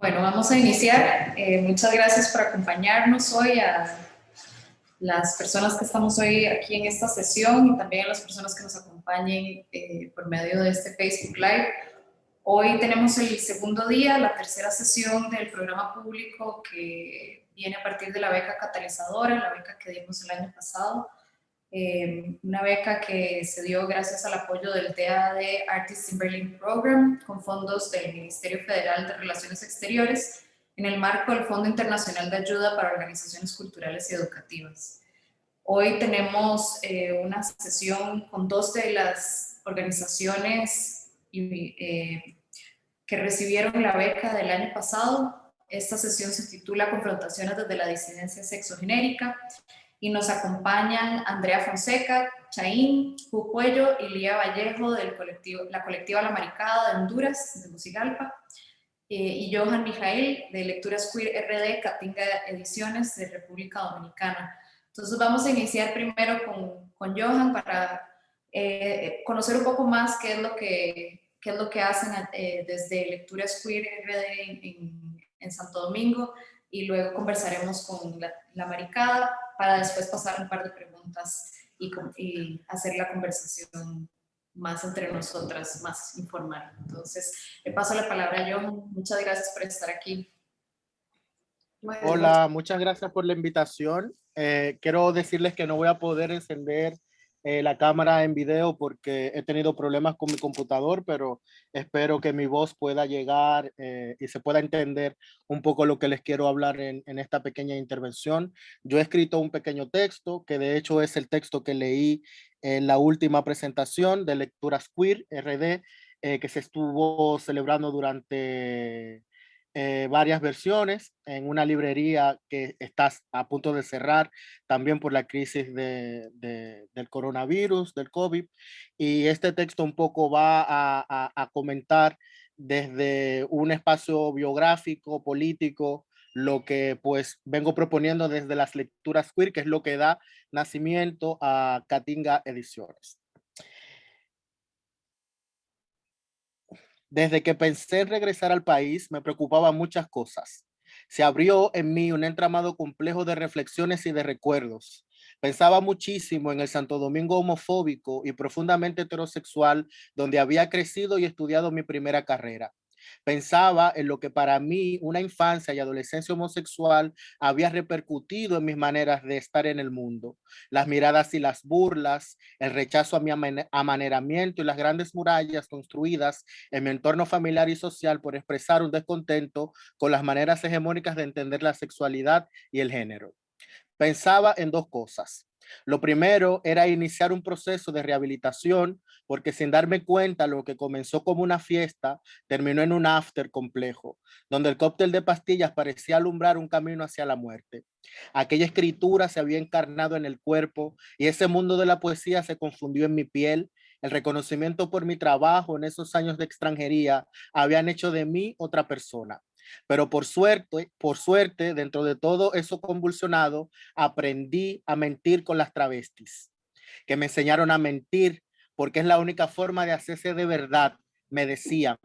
Bueno, vamos a iniciar. Eh, muchas gracias por acompañarnos hoy a las personas que estamos hoy aquí en esta sesión y también a las personas que nos acompañen eh, por medio de este Facebook Live. Hoy tenemos el segundo día, la tercera sesión del programa público que viene a partir de la beca catalizadora, la beca que dimos el año pasado. Eh, una beca que se dio gracias al apoyo del TAD Artists in Berlin Program con fondos del Ministerio Federal de Relaciones Exteriores en el marco del Fondo Internacional de Ayuda para Organizaciones Culturales y Educativas. Hoy tenemos eh, una sesión con dos de las organizaciones eh, que recibieron la beca del año pasado. Esta sesión se titula Confrontaciones desde la disidencia sexogenérica y nos acompañan Andrea Fonseca, Chaín, Cuello y Lía Vallejo del colectivo, la colectiva La Maricada de Honduras, de Musigalpa, eh, y Johan Mijael de Lecturas Queer RD, Catinga Ediciones de República Dominicana. Entonces vamos a iniciar primero con, con Johan para eh, conocer un poco más qué es lo que, qué es lo que hacen eh, desde Lecturas Queer RD en, Santo Domingo y luego conversaremos con la, Maricada para después pasar un par de preguntas y, y, hacer la conversación más entre nosotras, más informal. Entonces, le paso la palabra a John. Muchas gracias por estar aquí. Hola, muchas gracias por la invitación. Eh, quiero decirles que no voy a poder encender eh, la cámara en video porque he tenido problemas con mi computador, pero espero que mi voz pueda llegar eh, y se pueda entender un poco lo que les quiero hablar en, esta pequeña intervención. Yo he escrito un pequeño texto, que de hecho es el texto que leí en la última presentación de Lecturas Queer, RD, eh, que se estuvo celebrando durante eh, varias versiones en una librería que está a punto de cerrar también por la crisis de, de, del coronavirus, del COVID. Y este texto un poco va a comentar desde un espacio biográfico, político, lo que pues vengo proponiendo desde las lecturas queer, que es lo que da nacimiento a Catinga Ediciones. Desde que pensé en regresar al país, me preocupaban muchas cosas. Se abrió en mí un entramado complejo de reflexiones y de recuerdos. Pensaba muchísimo en el Santo Domingo homofóbico y profundamente heterosexual, donde había crecido y estudiado mi primera carrera. Pensaba en lo que para mí una infancia y adolescencia homosexual había repercutido en mis maneras de estar en el mundo. Las miradas y las burlas, el rechazo a mi amaneramiento y las grandes murallas construidas en mi entorno familiar y social por expresar un descontento con las maneras hegemónicas de entender la sexualidad y el género. Pensaba en dos cosas. Lo primero era iniciar un proceso de rehabilitación porque sin darme cuenta lo que comenzó como una fiesta terminó en un after complejo, donde el cóctel de pastillas parecía alumbrar un camino hacia la muerte. Aquella escritura se había encarnado en el cuerpo y ese mundo de la poesía se confundió en mi piel. El reconocimiento por mi trabajo en esos años de extranjería habían hecho de mí otra persona. Pero por suerte, por suerte, dentro de todo eso convulsionado, aprendí a mentir con las travestis, que me enseñaron a mentir porque es la única forma de hacerse de verdad, me decían.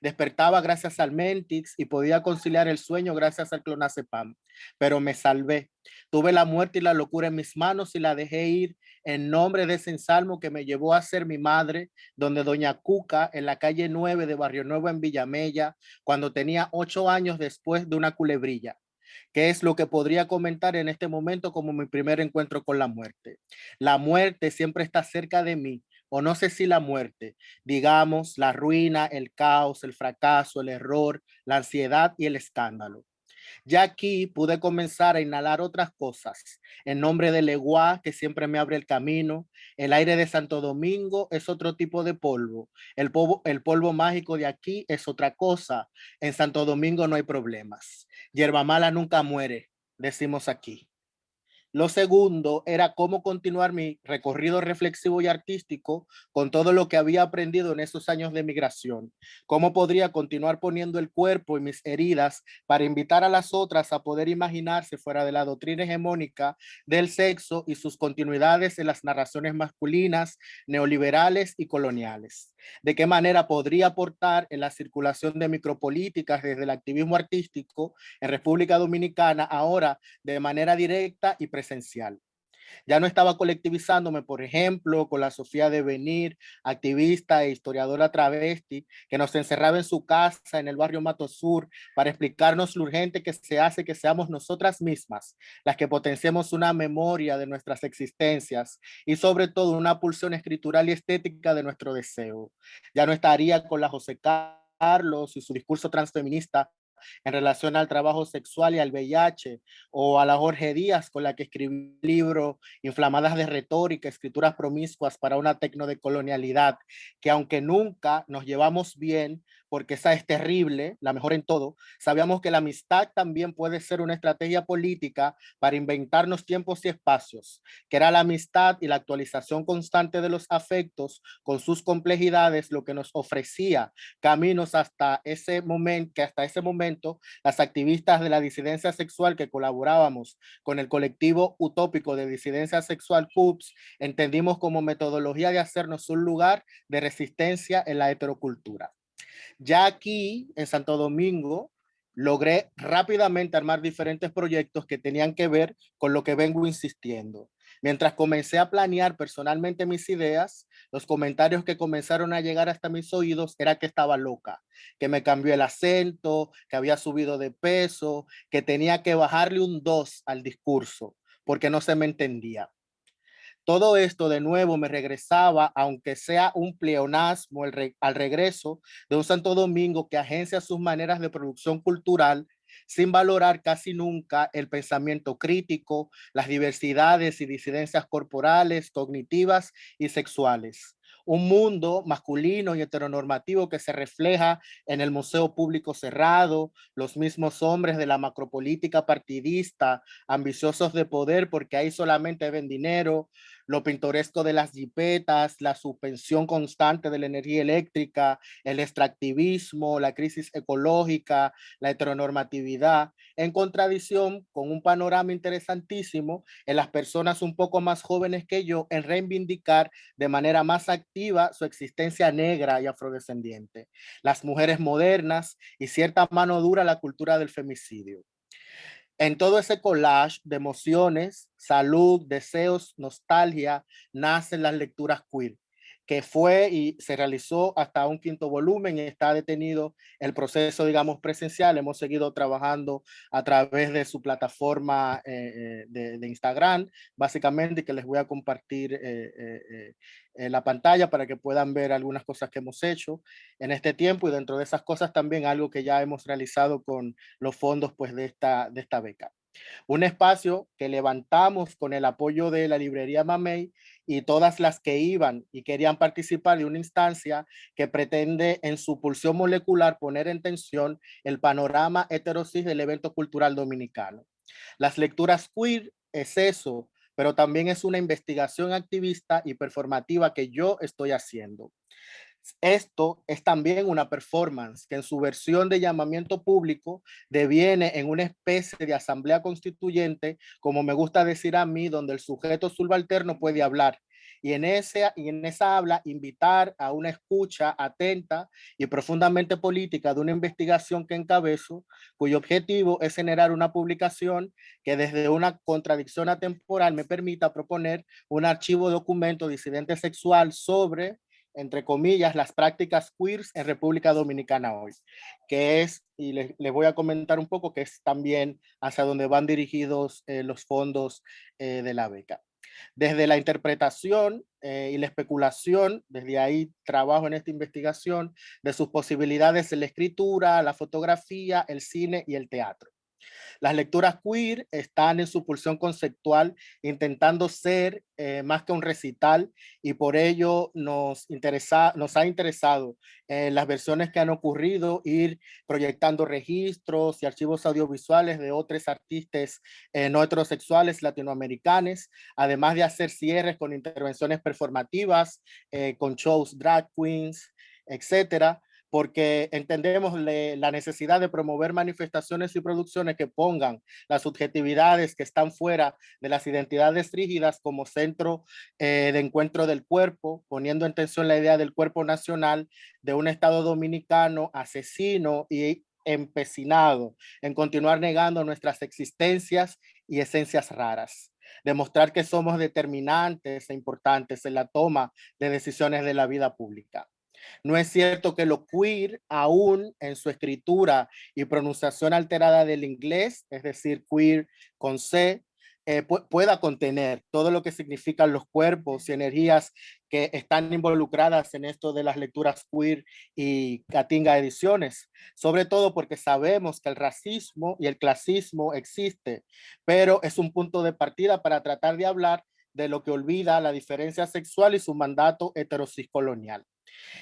Despertaba gracias al Mentix y podía conciliar el sueño gracias al clonazepam, pero me salvé. Tuve la muerte y la locura en mis manos y la dejé ir en nombre de ese ensalmo que me llevó a ser mi madre, donde doña Cuca, en la calle 9 de Barrio Nuevo en Villamella, cuando tenía ocho años después de una culebrilla que es lo que podría comentar en este momento como mi primer encuentro con la muerte. La muerte siempre está cerca de mí, o no sé si la muerte, digamos, la ruina, el caos, el fracaso, el error, la ansiedad y el escándalo. Ya aquí pude comenzar a inhalar otras cosas. En nombre del Leguá, que siempre me abre el camino, el aire de Santo Domingo es otro tipo de polvo. El polvo, el polvo mágico de aquí es otra cosa. En Santo Domingo no hay problemas. Hierba mala nunca muere, decimos aquí. Lo segundo era cómo continuar mi recorrido reflexivo y artístico con todo lo que había aprendido en esos años de migración. Cómo podría continuar poniendo el cuerpo y mis heridas para invitar a las otras a poder imaginarse fuera de la doctrina hegemónica del sexo y sus continuidades en las narraciones masculinas, neoliberales y coloniales. De qué manera podría aportar en la circulación de micropolíticas desde el activismo artístico en República Dominicana ahora de manera directa y presencial. Ya no estaba colectivizándome, por ejemplo, con la Sofía de Venir, activista e historiadora travesti, que nos encerraba en su casa en el barrio Mato Sur para explicarnos lo urgente que se hace que seamos nosotras mismas las que potenciemos una memoria de nuestras existencias y sobre todo una pulsión escritural y estética de nuestro deseo. Ya no estaría con la José Carlos y su discurso transfeminista en relación al trabajo sexual y al VIH, o a la Jorge Díaz con la que escribí el libro Inflamadas de retórica, escrituras promiscuas para una tecnodecolonialidad, que aunque nunca nos llevamos bien, porque esa es terrible, la mejor en todo, sabíamos que la amistad también puede ser una estrategia política para inventarnos tiempos y espacios, que era la amistad y la actualización constante de los afectos con sus complejidades lo que nos ofrecía caminos hasta ese momento, que hasta ese momento las activistas de la disidencia sexual que colaborábamos con el colectivo utópico de disidencia sexual CUPS, entendimos como metodología de hacernos un lugar de resistencia en la heterocultura. Ya aquí en Santo Domingo logré rápidamente armar diferentes proyectos que tenían que ver con lo que vengo insistiendo. Mientras comencé a planear personalmente mis ideas, los comentarios que comenzaron a llegar hasta mis oídos era que estaba loca, que me cambió el acento, que había subido de peso, que tenía que bajarle un 2 al discurso, porque no se me entendía. Todo esto de nuevo me regresaba, aunque sea un pleonasmo al regreso de un Santo Domingo que agencia sus maneras de producción cultural sin valorar casi nunca el pensamiento crítico, las diversidades y disidencias corporales, cognitivas y sexuales. Un mundo masculino y heteronormativo que se refleja en el museo público cerrado, los mismos hombres de la macropolítica partidista, ambiciosos de poder porque ahí solamente ven dinero, lo pintoresco de las jipetas, la suspensión constante de la energía eléctrica, el extractivismo, la crisis ecológica, la heteronormatividad, en contradicción con un panorama interesantísimo en las personas un poco más jóvenes que yo en reivindicar de manera más activa su existencia negra y afrodescendiente, las mujeres modernas y cierta mano dura la cultura del femicidio. En todo ese collage de emociones, salud, deseos, nostalgia, nacen las lecturas queer que fue y se realizó hasta un quinto volumen y está detenido el proceso, digamos, presencial. Hemos seguido trabajando a través de su plataforma eh, eh, de, Instagram, básicamente, que les voy a compartir eh, en la pantalla para que puedan ver algunas cosas que hemos hecho en este tiempo y dentro de esas cosas también algo que ya hemos realizado con los fondos pues, de, esta, de esta beca. Un espacio que levantamos con el apoyo de la librería Mamey y todas las que iban y querían participar de una instancia que pretende en su pulsión molecular poner en tensión el panorama heterosis del evento cultural dominicano. Las lecturas queer es eso, pero también es una investigación activista y performativa que yo estoy haciendo. Esto es también una performance que en su versión de llamamiento público deviene en una especie de asamblea constituyente, como me gusta decir a mí, donde el sujeto subalterno puede hablar. Y en, ese, y en esa habla invitar a una escucha atenta y profundamente política de una investigación que encabezo, cuyo objetivo es generar una publicación que desde una contradicción atemporal me permita proponer un archivo documento disidente sexual sobre entre comillas, las prácticas queers en República Dominicana hoy, que es, y les, voy a comentar un poco, que es también hacia donde van dirigidos eh, los fondos eh, de la beca. Desde la interpretación eh, y la especulación, desde ahí trabajo en esta investigación, de sus posibilidades en la escritura, la fotografía, el cine y el teatro. Las lecturas queer están en su pulsión conceptual intentando ser eh, más que un recital y por ello nos, interesa, ha interesado en las versiones que han ocurrido ir proyectando registros y archivos audiovisuales de otros artistas eh, no heterosexuales latinoamericanos, además de hacer cierres con intervenciones performativas, eh, con shows drag queens, etcétera, porque entendemos la necesidad de promover manifestaciones y producciones que pongan las subjetividades que están fuera de las identidades rígidas como centro eh, de encuentro del cuerpo, poniendo en tensión la idea del cuerpo nacional de un Estado dominicano asesino y empecinado en continuar negando nuestras existencias y esencias raras demostrar que somos determinantes e importantes en la toma de decisiones de la vida pública. No es cierto que lo queer aún en su escritura y pronunciación alterada del inglés, es decir, queer con C, eh, pueda contener todo lo que significan los cuerpos y energías que están involucradas en esto de las lecturas queer y Catinga Ediciones, sobre todo porque sabemos que el racismo y el clasismo existe, pero es un punto de partida para tratar de hablar de lo que olvida la diferencia sexual y su mandato heterociscolonial.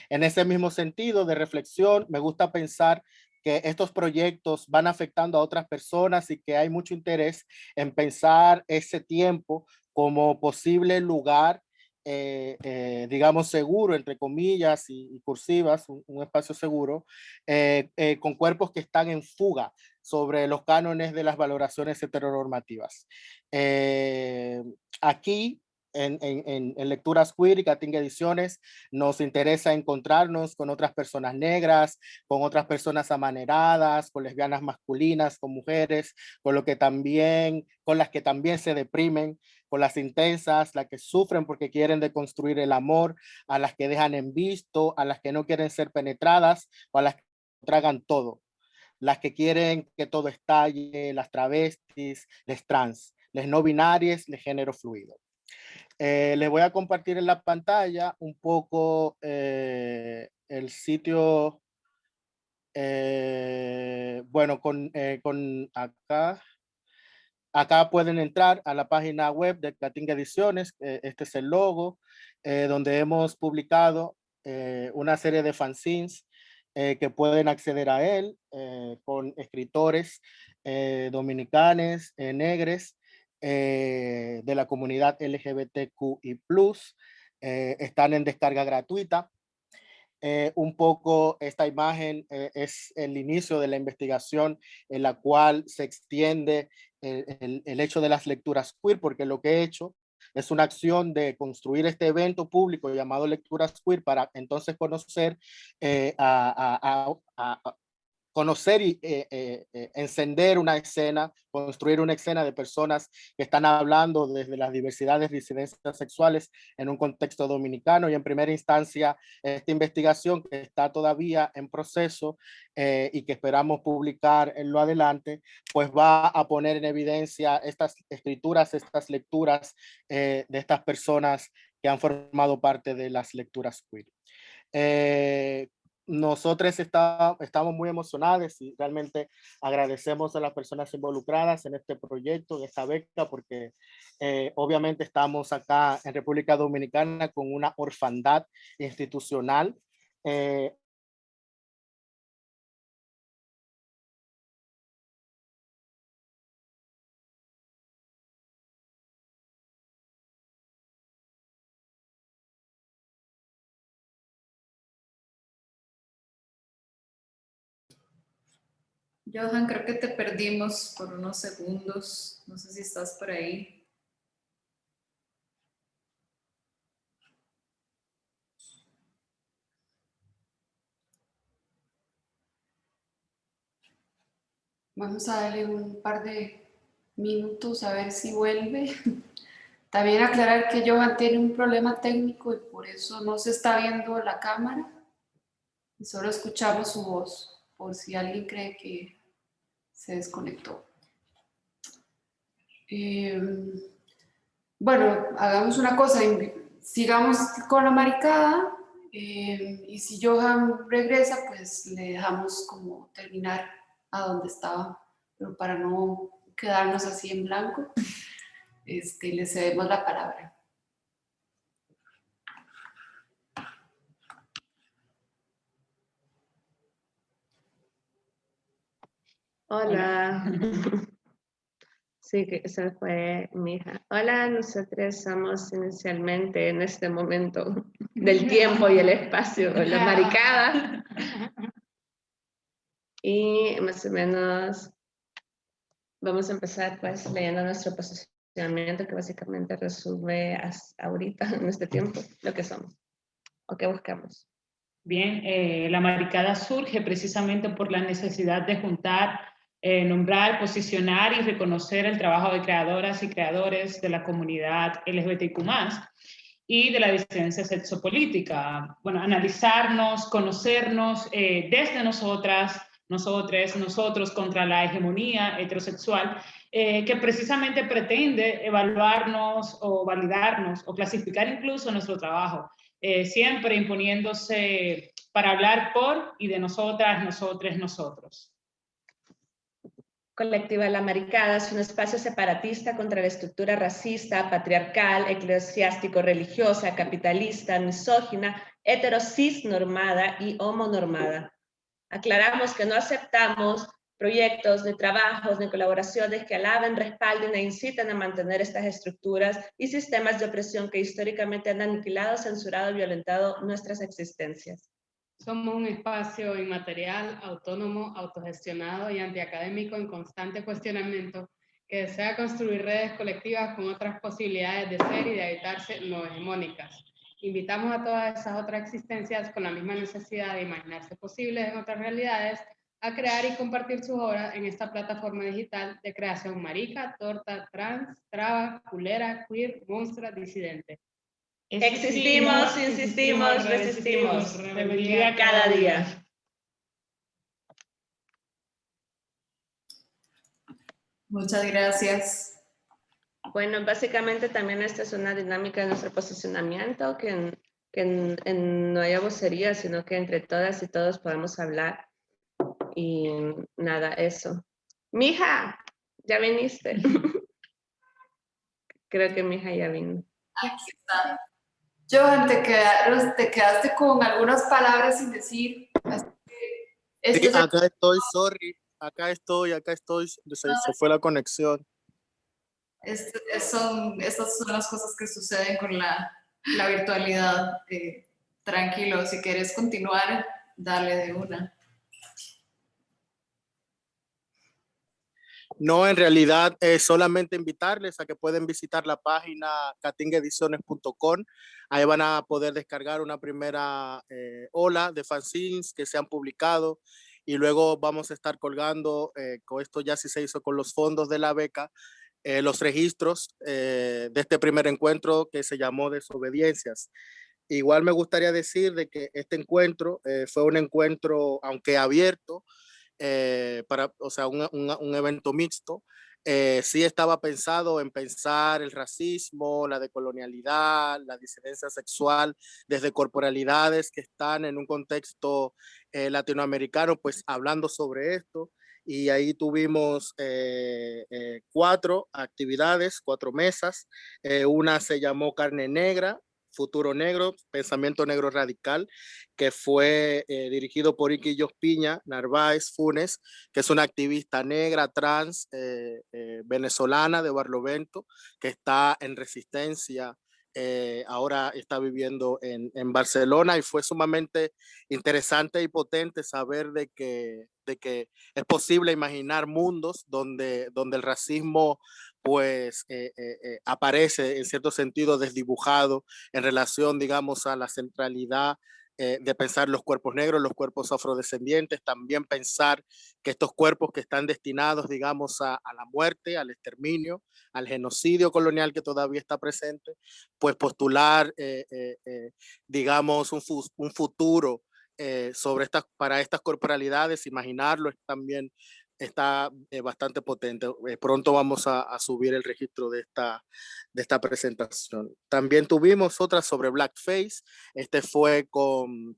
En ese mismo sentido de reflexión, me gusta pensar que estos proyectos van afectando a otras personas y que hay mucho interés en pensar ese tiempo como posible lugar, eh, eh, digamos, seguro, entre comillas y, cursivas, un, espacio seguro, eh, con cuerpos que están en fuga sobre los cánones de las valoraciones heteronormativas. aquí en, en, en, lecturas queer y Catinga Ediciones nos interesa encontrarnos con otras personas negras, con otras personas amaneradas, con lesbianas masculinas, con mujeres, con lo que también, con las que también se deprimen, con las intensas, las que sufren porque quieren deconstruir el amor, a las que dejan en visto, a las que no quieren ser penetradas o a las que tragan todo, las que quieren que todo estalle, las travestis, les trans, les no binarias, les género fluido. Eh, les voy a compartir en la pantalla un poco eh, el sitio, eh, bueno, con, con acá, acá pueden entrar a la página web de Catinga Ediciones, este es el logo, donde hemos publicado una serie de fanzines que pueden acceder a él con escritores dominicanos, negres, eh, de la comunidad LGBTQI+, eh, están en descarga gratuita. Eh, un poco esta imagen es el inicio de la investigación en la cual se extiende el, hecho de las lecturas queer, porque lo que he hecho es una acción de construir este evento público llamado Lecturas Queer para entonces conocer a, conocer y eh, eh, eh, encender una escena, construir una escena de personas que están hablando desde las diversidades disidencias sexuales en un contexto dominicano y en primera instancia esta investigación que está todavía en proceso y que esperamos publicar en lo adelante, pues va a poner en evidencia estas escrituras, estas lecturas de estas personas que han formado parte de las lecturas queer nosotros está, estamos muy emocionados y realmente agradecemos a las personas involucradas en este proyecto, en esta beca, porque eh, obviamente estamos acá en República Dominicana con una orfandad institucional. Eh, Johan, creo que te perdimos por unos segundos. No sé si estás por ahí. Vamos a darle un par de minutos a ver si vuelve. También aclarar que Johan tiene un problema técnico y por eso no se está viendo la cámara. Solo escuchamos su voz, por si alguien cree que se desconectó. Eh, bueno, hagamos una cosa, sigamos con la maricada eh, y si Johan regresa, pues le dejamos como terminar a donde estaba, pero para no quedarnos así en blanco, este, le cedemos la palabra. Hola. Sí, que esa fue mi hija. Hola, nosotros somos inicialmente en este momento del tiempo y el espacio, la maricada. Y más o menos vamos a empezar pues leyendo nuestro posicionamiento que básicamente resume hasta ahorita, en este tiempo, lo que somos o qué buscamos. Bien, eh, la maricada surge precisamente por la necesidad de juntar, eh, nombrar, posicionar y reconocer el trabajo de creadoras y creadores de la comunidad LGBTQ+, y de la disidencia sexopolítica. Bueno, analizarnos, conocernos eh, desde nosotras, nosotros, nosotros contra la hegemonía heterosexual, eh, que precisamente pretende evaluarnos o validarnos o clasificar incluso nuestro trabajo, eh, siempre imponiéndose para hablar por y de nosotras, nosotros, nosotros. Colectiva La Maricada es un espacio separatista contra la estructura racista, patriarcal, eclesiástico-religiosa, capitalista, misógina, heterosis normada y homonormada. Aclaramos que no aceptamos proyectos, ni trabajos, ni colaboraciones que alaben, respalden e inciten a mantener estas estructuras y sistemas de opresión que históricamente han aniquilado, censurado y violentado nuestras existencias. Somos un espacio inmaterial, autónomo, autogestionado y antiacadémico en constante cuestionamiento que desea construir redes colectivas con otras posibilidades de ser y de habitarse no hegemónicas. Invitamos a todas esas otras existencias con la misma necesidad de imaginarse posibles en otras realidades a crear y compartir sus obras en esta plataforma digital de creación marica, torta, trans, traba, culera, queer, monstrua, disidente. Existimos, insistimos, resistimos. Rebeldía cada día. Muchas gracias. Bueno, básicamente también esta es una dinámica de nuestro posicionamiento, que, no haya vocería, sino que entre todas y todos podamos hablar. Y nada, eso. Mija, ya viniste. Creo que Mija ya vino. Aquí está. Johan, te, te quedaste con algunas palabras sin decir. acá estoy, sorry. Acá estoy, acá estoy. Se, fue la conexión. son, estas son las cosas que suceden con la, la virtualidad. Eh, tranquilo, si quieres continuar, dale de una. No, en realidad es solamente invitarles a que pueden visitar la página catingediciones.com. Ahí van a poder descargar una primera eh, ola de fanzines que se han publicado y luego vamos a estar colgando, eh, con esto ya sí se hizo con los fondos de la beca, eh, los registros de este primer encuentro que se llamó Desobediencias. Igual me gustaría decir de que este encuentro fue un encuentro, aunque abierto, eh, para, o sea, un, un, evento mixto, eh, sí estaba pensado en pensar el racismo, la decolonialidad, la disidencia sexual desde corporalidades que están en un contexto eh, latinoamericano, pues hablando sobre esto. Y ahí tuvimos cuatro actividades, cuatro mesas. una se llamó Carne Negra, Futuro Negro, Pensamiento Negro Radical, que fue eh, dirigido por Iki Piña Narváez Funes, que es una activista negra, trans, eh, eh, venezolana de Barlovento, que está en resistencia ahora está viviendo en, en, Barcelona y fue sumamente interesante y potente saber de que, de que es posible imaginar mundos donde, donde el racismo pues eh, eh, eh, aparece en cierto sentido desdibujado en relación, digamos, a la centralidad de pensar los cuerpos negros, los cuerpos afrodescendientes, también pensar que estos cuerpos que están destinados, digamos, a, la muerte, al exterminio, al genocidio colonial que todavía está presente, pues postular, digamos, un, un futuro sobre estas, para estas corporalidades, imaginarlo es también está eh, bastante potente. Eh, pronto vamos a, subir el registro de esta, de esta presentación. También tuvimos otra sobre Blackface. Este fue con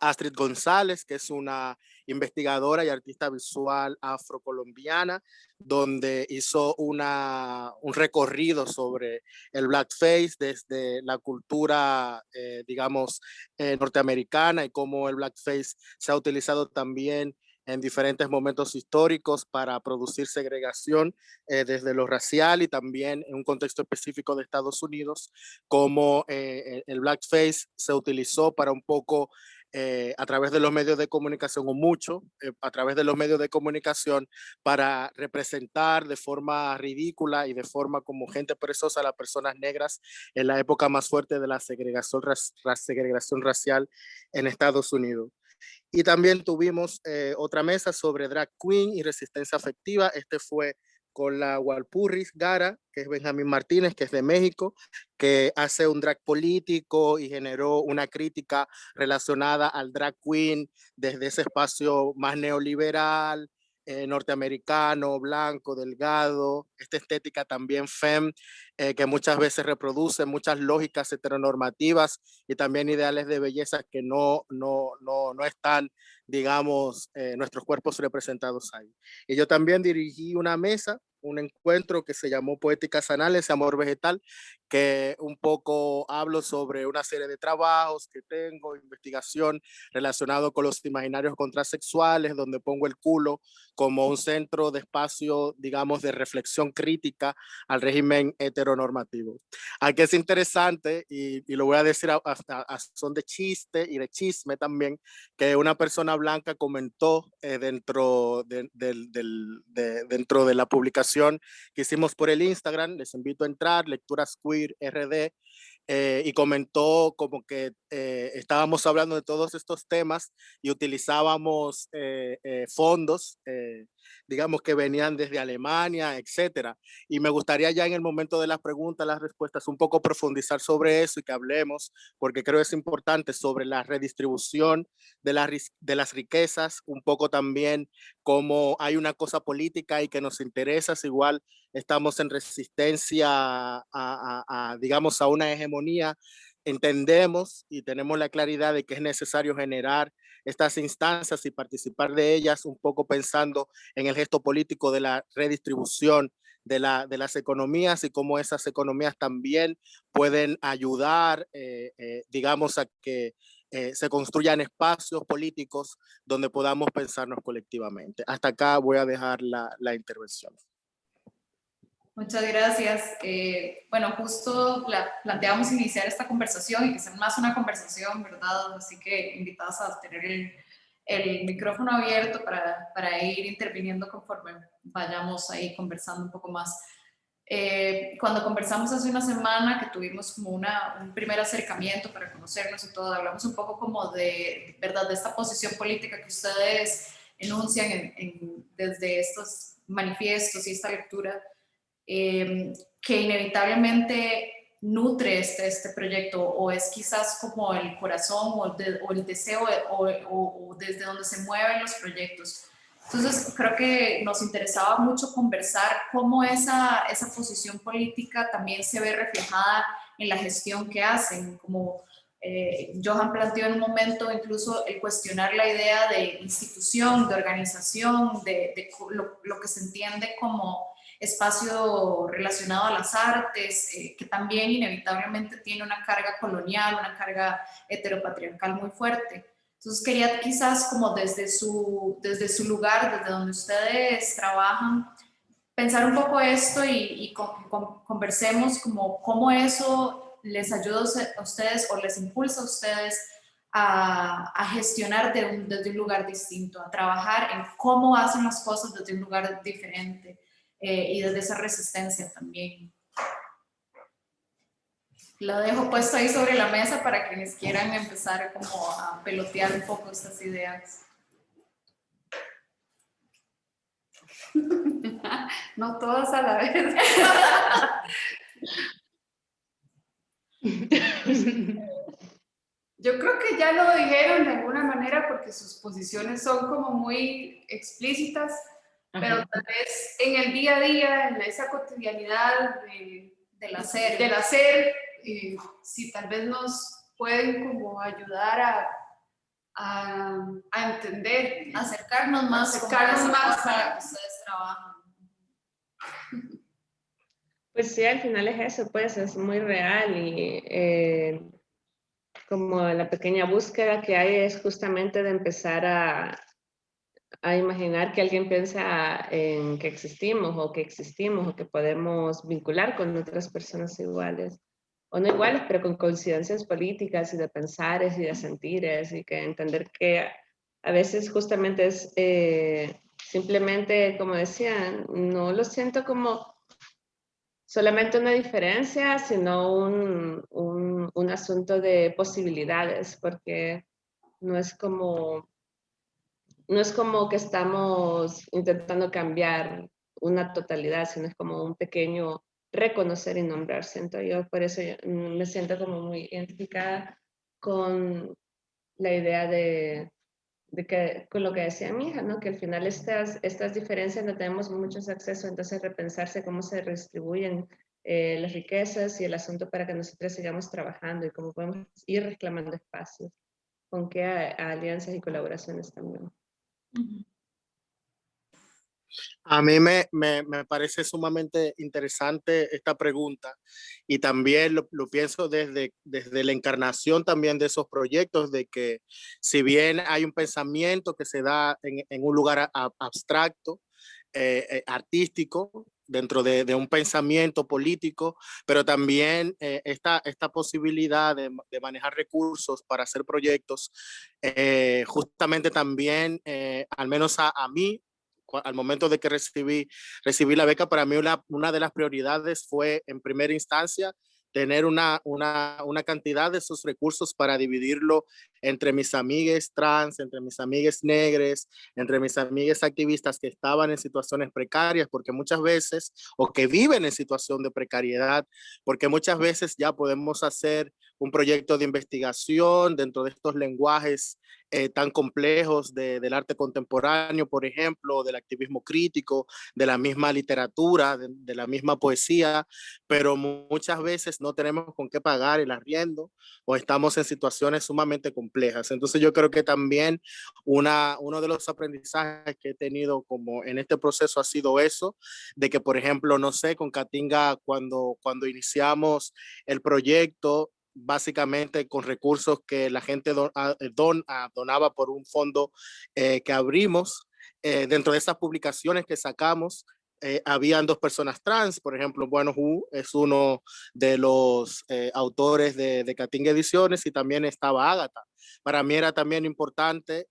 Astrid González, que es una investigadora y artista visual afrocolombiana, donde hizo una, un recorrido sobre el blackface desde la cultura, eh, digamos, norteamericana y cómo el blackface se ha utilizado también en diferentes momentos históricos para producir segregación eh, desde lo racial y también en un contexto específico de Estados Unidos, como eh, el blackface se utilizó para un poco eh, a través de los medios de comunicación o mucho a través de los medios de comunicación para representar de forma ridícula y de forma como gente perezosa a las personas negras en la época más fuerte de la segregación racial en Estados Unidos. Y también tuvimos eh, otra mesa sobre drag queen y resistencia afectiva. Este fue con la Walpurris Gara, que es Benjamín Martínez, que es de México, que hace un drag político y generó una crítica relacionada al drag queen desde ese espacio más neoliberal, eh, norteamericano, blanco, delgado, esta estética también fem, eh, que muchas veces reproduce muchas lógicas heteronormativas y también ideales de belleza que no, no, no, no están, digamos, eh, nuestros cuerpos representados ahí. Y yo también dirigí una mesa un encuentro que se llamó Poéticas Anales, Amor Vegetal, que un poco hablo sobre una serie de trabajos que tengo, investigación relacionado con los imaginarios contrasexuales, donde pongo el culo como un centro de espacio, digamos, de reflexión crítica al régimen heteronormativo. Aquí es interesante, y, lo voy a decir a, son de chiste y de chisme también, que una persona blanca comentó eh, dentro, de, dentro de la publicación que hicimos por el Instagram, les invito a entrar, Lecturas Queer RD, eh, y comentó como que eh, estábamos hablando de todos estos temas y utilizábamos eh, fondos, digamos que venían desde Alemania, etcétera. Y me gustaría ya en el momento de las preguntas, las respuestas, un poco profundizar sobre eso y que hablemos, porque creo que es importante sobre la redistribución de, la, de las riquezas, un poco también como hay una cosa política y que nos interesa, si igual estamos en resistencia a, digamos, a una hegemonía, entendemos y tenemos la claridad de que es necesario generar estas instancias y participar de ellas un poco pensando en el gesto político de la redistribución de, la, de las economías y cómo esas economías también pueden ayudar, eh, eh, digamos, a que eh, se construyan espacios políticos donde podamos pensarnos colectivamente. Hasta acá voy a dejar la, la intervención. Muchas gracias. Eh, bueno, justo planteamos iniciar esta conversación y que sea más una conversación, ¿verdad? Así que invitados a tener el, el micrófono abierto para, para, ir interviniendo conforme vayamos ahí conversando un poco más. Eh, cuando conversamos hace una semana que tuvimos como una, un primer acercamiento para conocernos y todo, hablamos un poco como de, ¿verdad? De esta posición política que ustedes enuncian en, desde estos manifiestos y esta lectura Em, que inevitablemente nutre este, este proyecto o es quizás como el corazón o, el deseo o, desde donde se mueven los proyectos. Entonces creo que nos interesaba mucho conversar cómo esa, esa posición política también se ve reflejada en la gestión que hacen, como eh, Johan planteó en un momento incluso el cuestionar la idea de institución, de organización, de, lo, que se entiende como espacio relacionado a las artes, eh, que también inevitablemente tiene una carga colonial, una carga heteropatriarcal muy fuerte. Entonces quería quizás como desde su, desde su lugar, desde donde ustedes trabajan, pensar un poco esto y, conversemos como cómo eso les ayuda a ustedes o les impulsa a ustedes a, gestionar desde un lugar distinto, a trabajar en cómo hacen las cosas desde un lugar diferente, eh, y desde esa resistencia también. Lo dejo puesto ahí sobre la mesa para quienes quieran empezar como a pelotear un poco estas ideas. No todas a la vez. Yo creo que ya lo dijeron de alguna manera porque sus posiciones son como muy explícitas pero tal vez en el día a día, en esa cotidianidad del hacer, del hacer eh, si tal vez nos pueden como ayudar a, a, a entender, acercarnos más, acercarnos más a que ustedes trabajan. Pues sí, al final es eso, pues es muy real y eh, como la pequeña búsqueda que hay es justamente de empezar a, a imaginar que alguien piensa en que existimos o que existimos o que podemos vincular con otras personas iguales. o no iguales, pero con coincidencias políticas y de pensares y de sentires y que entender que a veces justamente es eh, simplemente, como decían, no lo siento como solamente una diferencia, sino un, un, un asunto de posibilidades, porque no es como no es como que estamos intentando cambiar una totalidad, sino es como un pequeño reconocer y nombrar. Siento yo, por eso me siento como muy identificada con la idea de, que, con lo que decía mi hija, ¿no? que al final estas, estas diferencias no tenemos muchos acceso, entonces repensarse cómo se redistribuyen eh, las riquezas y el asunto para que nosotros sigamos trabajando y cómo podemos ir reclamando espacios, con qué alianzas y colaboraciones también. A mí me, me, me, parece sumamente interesante esta pregunta y también lo, lo, pienso desde, desde la encarnación también de esos proyectos, de que si bien hay un pensamiento que se da en, en un lugar abstracto, eh, eh, artístico, dentro de, un pensamiento político, pero también eh, esta, esta posibilidad de, manejar recursos para hacer proyectos, eh, justamente también, eh, al menos a, mí, al momento de que recibí, recibí la beca, para mí una de las prioridades fue en primera instancia tener una, una, una, cantidad de esos recursos para dividirlo entre mis amigas trans, entre mis amigas negras, entre mis amigas activistas que estaban en situaciones precarias, porque muchas veces, o que viven en situación de precariedad, porque muchas veces ya podemos hacer un proyecto de investigación dentro de estos lenguajes eh, tan complejos de, del arte contemporáneo, por ejemplo, del activismo crítico, de la misma literatura, de, la misma poesía, pero muchas veces no tenemos con qué pagar el arriendo o estamos en situaciones sumamente complejas. Entonces yo creo que también una, uno de los aprendizajes que he tenido como en este proceso ha sido eso, de que por ejemplo, no sé, con Katinga cuando, cuando iniciamos el proyecto, básicamente con recursos que la gente ah, eh, don, ah, donaba por un fondo eh, que abrimos. Eh, dentro de esas publicaciones que sacamos, eh, habían dos personas trans, por ejemplo, Bueno Hu es uno de los autores de, de Kating Ediciones y también estaba Ágata. Para mí era también importante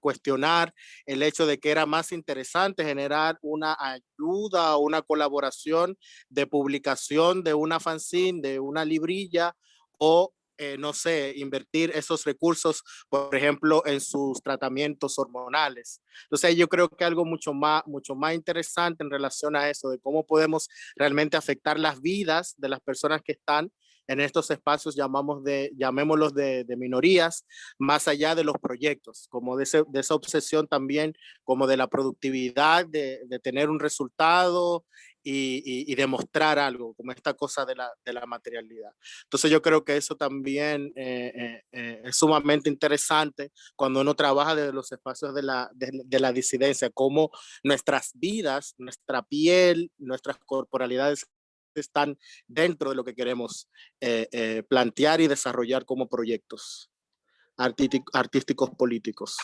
cuestionar el hecho de que era más interesante generar una ayuda o una colaboración de publicación de una fanzine, de una librilla o eh, no sé, invertir esos recursos, por ejemplo, en sus tratamientos hormonales. Entonces yo creo que algo mucho más, mucho más interesante en relación a eso, de cómo podemos realmente afectar las vidas de las personas que están en estos espacios, llamamos de, llamémoslos de, minorías, más allá de los proyectos, como de, esa obsesión también, como de la productividad, de tener un resultado y, y, y, demostrar algo, como esta cosa de la, de la materialidad. Entonces yo creo que eso también eh, eh, eh, es sumamente interesante cuando uno trabaja desde los espacios de la, de, de la disidencia, cómo nuestras vidas, nuestra piel, nuestras corporalidades están dentro de lo que queremos eh, eh, plantear y desarrollar como proyectos artísticos políticos.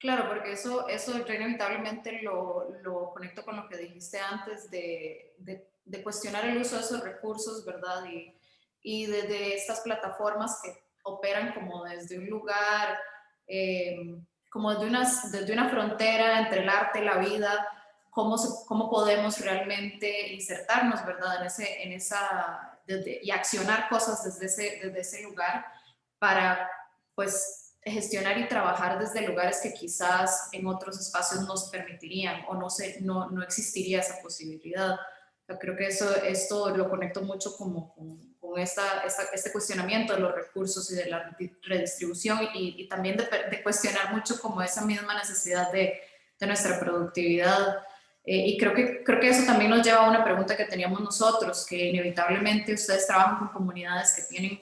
Claro, porque eso, eso inevitablemente lo, lo conecto con lo que dijiste antes de, de, cuestionar el uso de esos recursos, ¿verdad? Y, y desde de estas plataformas que operan como desde un lugar, eh, como desde una, desde una frontera entre el arte y la vida, cómo, cómo podemos realmente insertarnos, ¿verdad? En, ese, en esa, y accionar cosas desde ese, desde ese lugar para, pues, gestionar y trabajar desde lugares que quizás en otros espacios nos permitirían o no, se, no, no existiría esa posibilidad. Yo creo que eso, esto lo conecto mucho como con, con esta, esta, este cuestionamiento de los recursos y de la redistribución y, y también de, de, cuestionar mucho como esa misma necesidad de, de nuestra productividad eh, y creo que, creo que eso también nos lleva a una pregunta que teníamos nosotros, que inevitablemente ustedes trabajan con comunidades que tienen,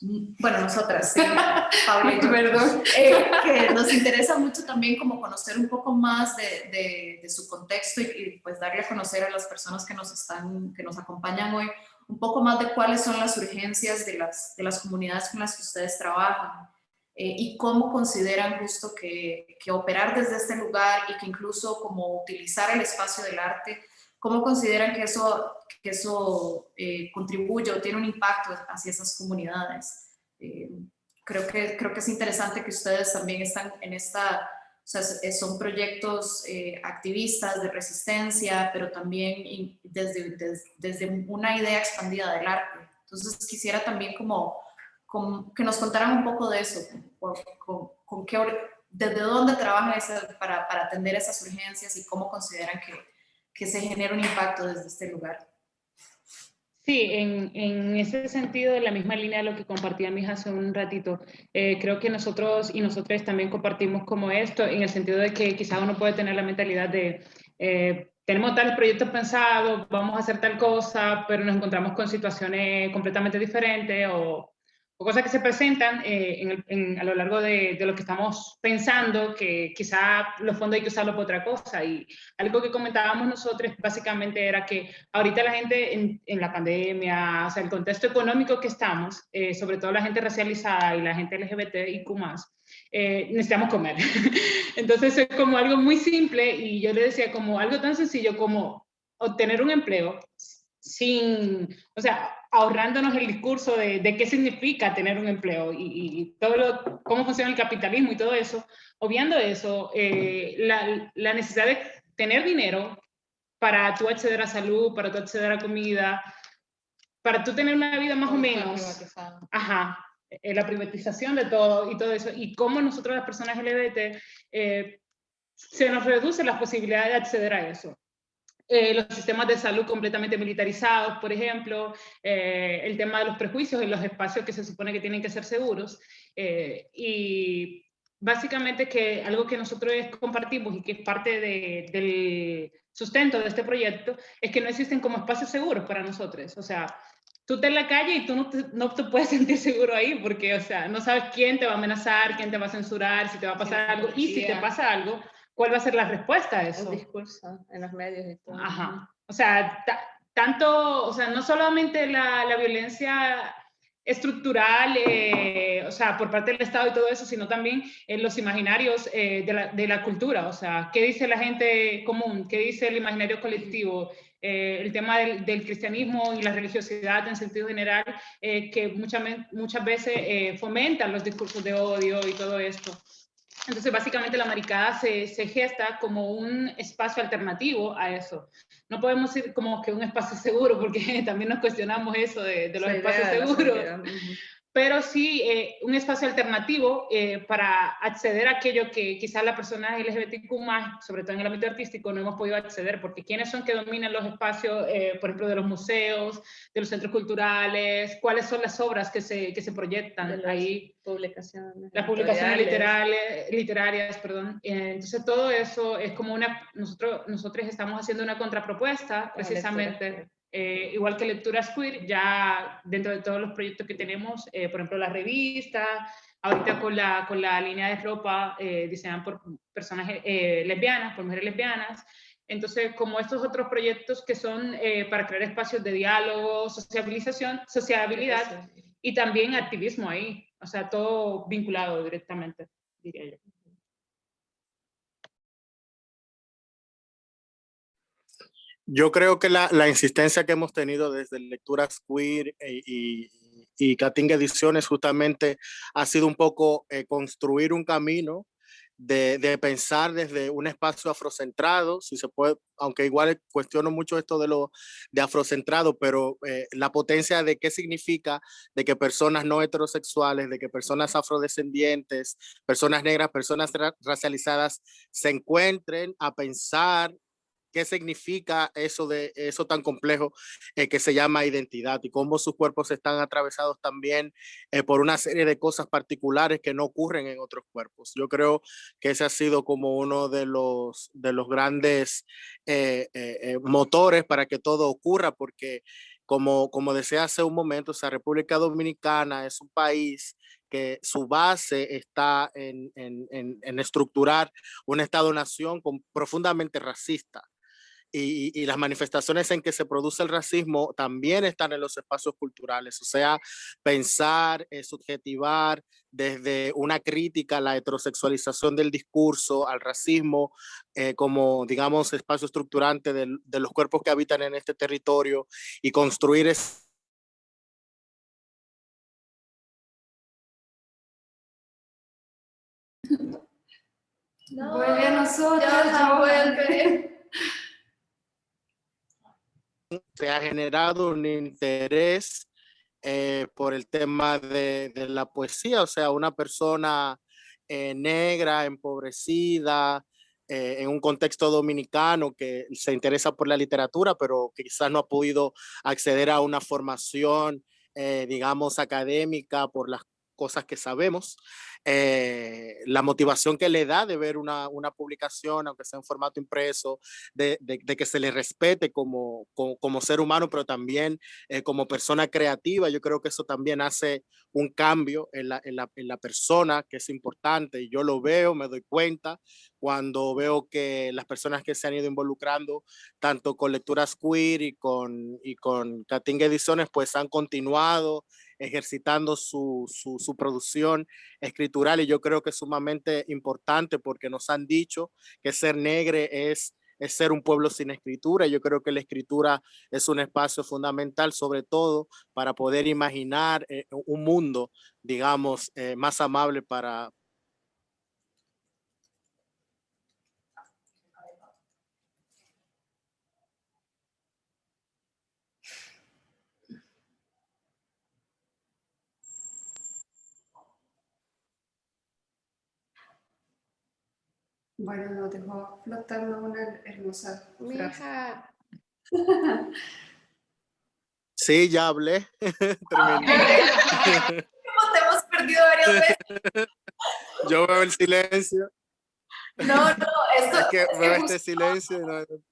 bueno, nosotras, Pablo y yo, perdón, eh, que nos interesa mucho también como conocer un poco más de, de, de su contexto y, y, pues darle a conocer a las personas que nos, están, que nos acompañan hoy un poco más de cuáles son las urgencias de las, de las comunidades con las que ustedes trabajan eh, y cómo consideran justo que, que, operar desde este lugar y que incluso como utilizar el espacio del arte ¿cómo consideran que eso, que eso eh, contribuye o tiene un impacto hacia esas comunidades? Eh, creo, que, creo que es interesante que ustedes también están en esta, o sea, son proyectos eh, activistas de resistencia, pero también desde, desde, una idea expandida del arte. Entonces quisiera también como, que nos contaran un poco de eso, con, con, qué, desde dónde trabajan para, para, atender esas urgencias y cómo consideran que, que se genera un impacto desde este lugar. Sí, en, en, ese sentido, en la misma línea de lo que compartía mi hija hace un ratito, eh, creo que nosotros y nosotros también compartimos como esto, en el sentido de que quizás uno puede tener la mentalidad de, eh, tenemos tales proyectos pensados, vamos a hacer tal cosa, pero nos encontramos con situaciones completamente diferentes o o cosas que se presentan eh, a lo largo de, lo que estamos pensando, que quizá los fondos hay que usarlo para otra cosa. Y algo que comentábamos nosotros básicamente era que ahorita la gente en, la pandemia, o sea, el contexto económico que estamos, eh, sobre todo la gente racializada y la gente LGBT más, eh, necesitamos comer. Entonces es como algo muy simple y yo le decía como algo tan sencillo como obtener un empleo sin, o sea, ahorrándonos el discurso de, de qué significa tener un empleo y, todo lo, cómo funciona el capitalismo y todo eso, obviando eso, eh, la, la, necesidad de tener dinero para tú acceder a salud, para tú acceder a comida, para tú tener una vida más o menos, ajá, eh, la privatización de todo y todo eso, y cómo nosotros las personas LGBT eh, se nos reducen las posibilidades de acceder a eso. Eh, los sistemas de salud completamente militarizados, por ejemplo, eh, el tema de los prejuicios en los espacios que se supone que tienen que ser seguros. Eh, y básicamente que algo que nosotros compartimos y que es parte del sustento de este proyecto es que no existen como espacios seguros para nosotros. O sea, tú estás en la calle y tú no te, no te, puedes sentir seguro ahí porque, o sea, no sabes quién te va a amenazar, quién te va a censurar, si te va a pasar algo. Y si te pasa algo, ¿cuál va a ser la respuesta a eso? El discurso en los medios y todo. Ajá. O sea, tanto, o sea, no solamente la, la violencia estructural, eh, o sea, por parte del Estado y todo eso, sino también en los imaginarios eh, de, la, de, la, cultura, o sea, ¿qué dice la gente común? ¿Qué dice el imaginario colectivo? Eh, el tema del, del, cristianismo y la religiosidad en sentido general, que muchas, muchas veces fomentan los discursos de odio y todo esto. Entonces, básicamente la maricada se, se, gesta como un espacio alternativo a eso. No podemos decir como que un espacio seguro, porque también nos cuestionamos eso de, de los espacios seguros pero sí eh, un espacio alternativo eh, para acceder a aquello que quizás las personas LGBTQ más, sobre todo en el ámbito artístico, no hemos podido acceder, porque ¿quiénes son que dominan los espacios, eh, por ejemplo, de los museos, de los centros culturales? ¿Cuáles son las obras que se, que se proyectan ahí? Publicaciones. Las publicaciones literales, literarias, perdón. entonces todo eso es como una, nosotros, nosotros estamos haciendo una contrapropuesta precisamente eh, igual que Lecturas Queer, ya dentro de todos los proyectos que tenemos, eh, por ejemplo, la revista, ahorita con la, con la línea de ropa eh, diseñada por personas lesbianas, por mujeres lesbianas. Entonces, como estos otros proyectos que son para crear espacios de diálogo, sociabilización, sociabilidad y también activismo ahí, o sea, todo vinculado directamente, diría yo. Yo creo que la, insistencia que hemos tenido desde Lecturas Queer eh, y, y Catinga Ediciones justamente ha sido un poco eh, construir un camino de, pensar desde un espacio afrocentrado, si se puede, aunque igual cuestiono mucho esto de lo de afrocentrado, pero eh, la potencia de qué significa de que personas no heterosexuales, de que personas afrodescendientes, personas negras, personas ra racializadas se encuentren a pensar qué significa eso de eso tan complejo eh, que se llama identidad y cómo sus cuerpos están atravesados también eh, por una serie de cosas particulares que no ocurren en otros cuerpos. Yo creo que ese ha sido como uno de los, de los grandes eh, motores para que todo ocurra, porque como, como decía hace un momento, o República Dominicana es un país que su base está en, en, en, en estructurar un Estado-nación profundamente racista y, y, las manifestaciones en que se produce el racismo también están en los espacios culturales, o sea, pensar, eh, subjetivar desde una crítica a la heterosexualización del discurso, al racismo, eh, como, digamos, espacio estructurante de, de, los cuerpos que habitan en este territorio y construir es vuelve a nosotros, ya vuelve. Se ha generado un interés eh, por el tema de, la poesía, o sea, una persona eh, negra, empobrecida, eh, en un contexto dominicano que se interesa por la literatura, pero quizás no ha podido acceder a una formación, digamos, académica por las cosas que sabemos, eh, la motivación que le da de ver una, una publicación, aunque sea en formato impreso, de, de, de que se le respete como, como, como, ser humano, pero también eh, como persona creativa. Yo creo que eso también hace un cambio en la, en, la, en la persona, que es importante, yo lo veo, me doy cuenta cuando veo que las personas que se han ido involucrando, tanto con lecturas queer y con, y con Catinga Ediciones, pues han continuado ejercitando su, su, producción escritural y yo creo que es sumamente importante porque nos han dicho que ser negre es, es ser un pueblo sin escritura. Yo creo que la escritura es un espacio fundamental, sobre todo para poder imaginar eh, un mundo, digamos, eh, más amable para, Bueno, nos dejó flotando una hermosa Mi hija. Sí, ya hablé. Terminé. te hemos perdido varias veces. Yo veo el silencio. No, no, esto es que veo este silencio. No, no,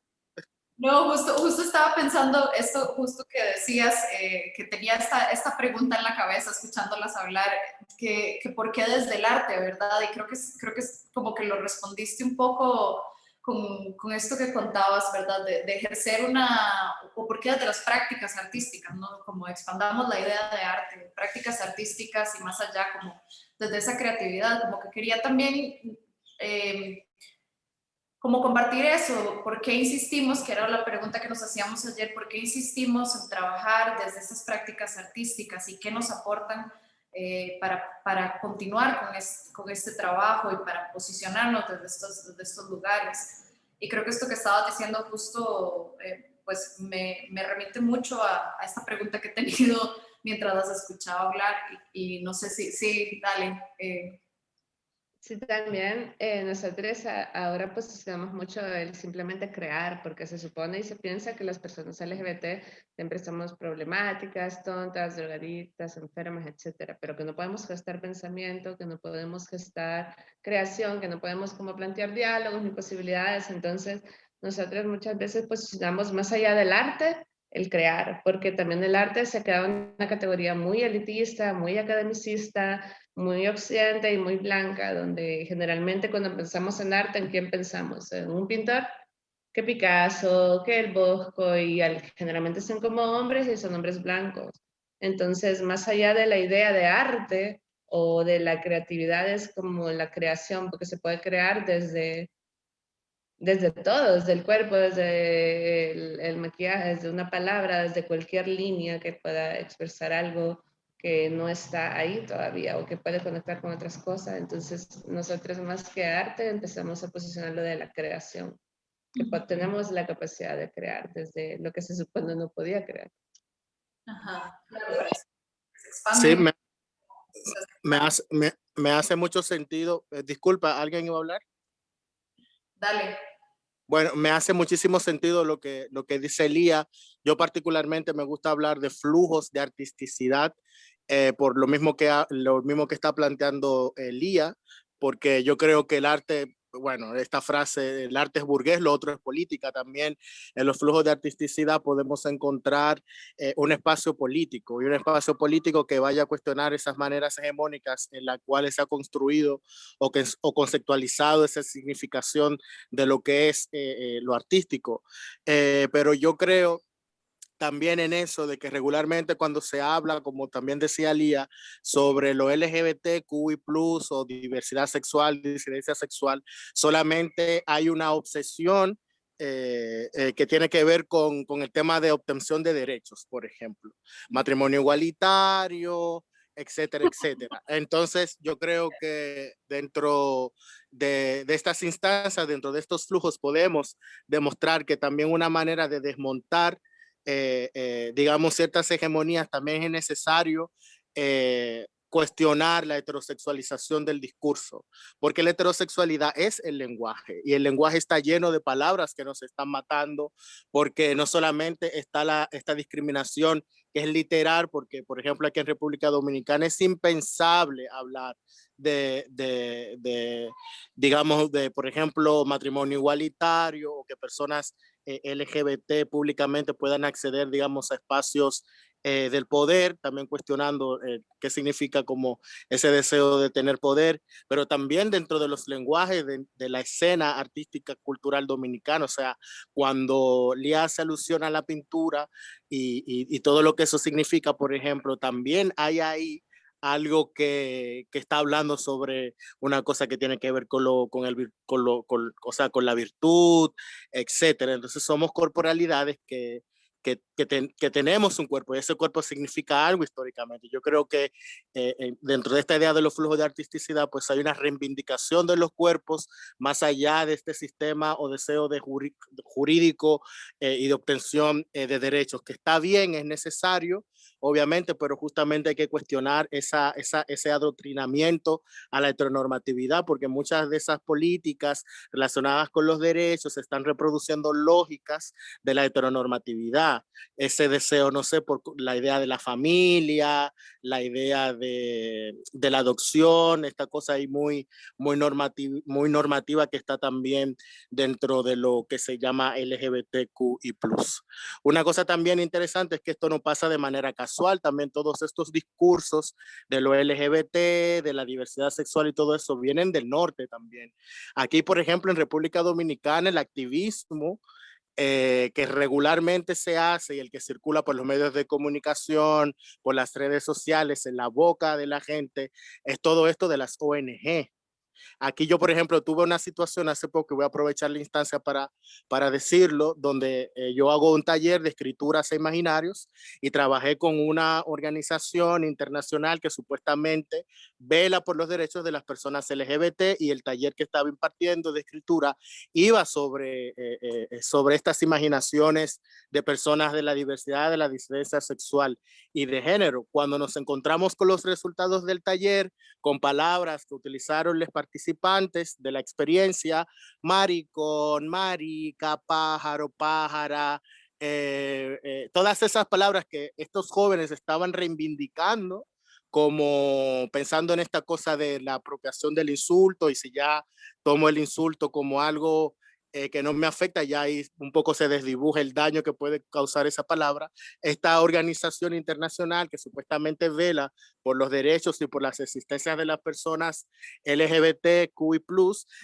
justo, justo estaba pensando esto, justo que decías, eh, que tenía esta, esta pregunta en la cabeza escuchándolas hablar, que, que por qué desde el arte, ¿verdad? Y creo que, creo que es como que lo respondiste un poco con, con esto que contabas, ¿verdad? De, de, ejercer una, o por qué desde las prácticas artísticas, ¿no? Como expandamos la idea de arte, prácticas artísticas y más allá, como desde esa creatividad, como que quería también... Eh, como compartir eso, ¿por qué insistimos, que era la pregunta que nos hacíamos ayer, por qué insistimos en trabajar desde estas prácticas artísticas y qué nos aportan eh, para, para, continuar con, es, con, este trabajo y para posicionarnos desde estos, desde estos lugares? Y creo que esto que estabas diciendo justo, eh, pues me, me, remite mucho a, a, esta pregunta que he tenido mientras las escuchaba hablar y, y no sé si, sí, dale. Eh, Sí, también eh, nosotros ahora posicionamos mucho el simplemente crear, porque se supone y se piensa que las personas LGBT siempre somos problemáticas, tontas, drogadictas, enfermas, etcétera, pero que no podemos gestar pensamiento, que no podemos gestar creación, que no podemos como plantear diálogos ni posibilidades. Entonces, nosotros muchas veces posicionamos más allá del arte, el crear, porque también el arte se ha quedado en una categoría muy elitista, muy academicista, muy occidente y muy blanca, donde generalmente cuando pensamos en arte, ¿en quién pensamos? ¿En un pintor? Que Picasso, que el Bosco, y generalmente son como hombres y son hombres blancos. Entonces, más allá de la idea de arte o de la creatividad, es como la creación, porque se puede crear desde desde todo, desde el cuerpo, desde el, el, maquillaje, desde una palabra, desde cualquier línea que pueda expresar algo que no está ahí todavía o que puede conectar con otras cosas. Entonces, nosotros más que arte empezamos a posicionarlo de la creación, que tenemos la capacidad de crear desde lo que se supone no podía crear. Ajá, Sí, me, me, hace, me, me hace mucho sentido. Eh, disculpa, ¿alguien iba a hablar? Dale. Bueno, me hace muchísimo sentido lo que, lo que dice Elía. Yo particularmente me gusta hablar de flujos de artisticidad, eh, por lo mismo, que, lo mismo que está planteando Elía, porque yo creo que el arte bueno, esta frase, el arte es burgués, lo otro es política también. En los flujos de artisticidad podemos encontrar eh, un espacio político y un espacio político que vaya a cuestionar esas maneras hegemónicas en las cuales se ha construido o, que, o conceptualizado esa significación de lo que es eh, eh, lo artístico. pero yo creo también en eso de que regularmente cuando se habla, como también decía Lía, sobre lo LGBTQI+, o diversidad sexual, disidencia sexual, solamente hay una obsesión eh, eh, que tiene que ver con, con, el tema de obtención de derechos, por ejemplo, matrimonio igualitario, etcétera, etcétera. Entonces, yo creo que dentro de, de, estas instancias, dentro de estos flujos, podemos demostrar que también una manera de desmontar eh, eh, digamos, ciertas hegemonías, también es necesario eh, cuestionar la heterosexualización del discurso, porque la heterosexualidad es el lenguaje y el lenguaje está lleno de palabras que nos están matando, porque no solamente está la, esta discriminación que es literal, porque por ejemplo aquí en República Dominicana es impensable hablar de, de, de digamos, de por ejemplo matrimonio igualitario o que personas LGBT públicamente puedan acceder, digamos, a espacios eh, del poder, también cuestionando eh, qué significa como ese deseo de tener poder, pero también dentro de los lenguajes de, la escena artística cultural dominicana, o sea, cuando le hace alusión a la pintura y, y todo lo que eso significa, por ejemplo, también hay ahí algo que, que, está hablando sobre una cosa que tiene que ver con, lo, con, el, con, lo, con, o sea, con la virtud, etcétera. Entonces somos corporalidades que, que, que, tenemos un cuerpo y ese cuerpo significa algo históricamente. Yo creo que eh, dentro de esta idea de los flujos de artisticidad, pues hay una reivindicación de los cuerpos más allá de este sistema o deseo de jurídico eh, y de obtención eh, de derechos, que está bien, es necesario, obviamente, pero justamente hay que cuestionar esa, esa, ese adoctrinamiento a la heteronormatividad, porque muchas de esas políticas relacionadas con los derechos están reproduciendo lógicas de la heteronormatividad. Ese deseo, no sé, por la idea de la familia, la idea de, de la adopción, esta cosa ahí muy, muy, normativa, muy normativa que está también dentro de lo que se llama LGBTQI+. Una cosa también interesante es que esto no pasa de manera casual también todos estos discursos de lo LGBT, de la diversidad sexual y todo eso vienen del norte también. Aquí, por ejemplo, en República Dominicana, el activismo eh, que regularmente se hace y el que circula por los medios de comunicación, por las redes sociales, en la boca de la gente, es todo esto de las ONG. Aquí yo, por ejemplo, tuve una situación hace poco, voy a aprovechar la instancia para, para decirlo, donde eh, yo hago un taller de escrituras e imaginarios y trabajé con una organización internacional que supuestamente vela por los derechos de las personas LGBT y el taller que estaba impartiendo de escritura iba sobre, eh, eh, sobre estas imaginaciones de personas de la diversidad, de la disidencia sexual y de género. Cuando nos encontramos con los resultados del taller, con palabras que utilizaron les participantes de la experiencia, maricón, marica, pájaro, pájara, eh, eh, todas esas palabras que estos jóvenes estaban reivindicando como pensando en esta cosa de la apropiación del insulto y si ya tomo el insulto como algo eh, que no me afecta, ya ahí un poco se desdibuja el daño que puede causar esa palabra. Esta organización internacional que supuestamente vela por los derechos y por las existencias de las personas LGBTQI+,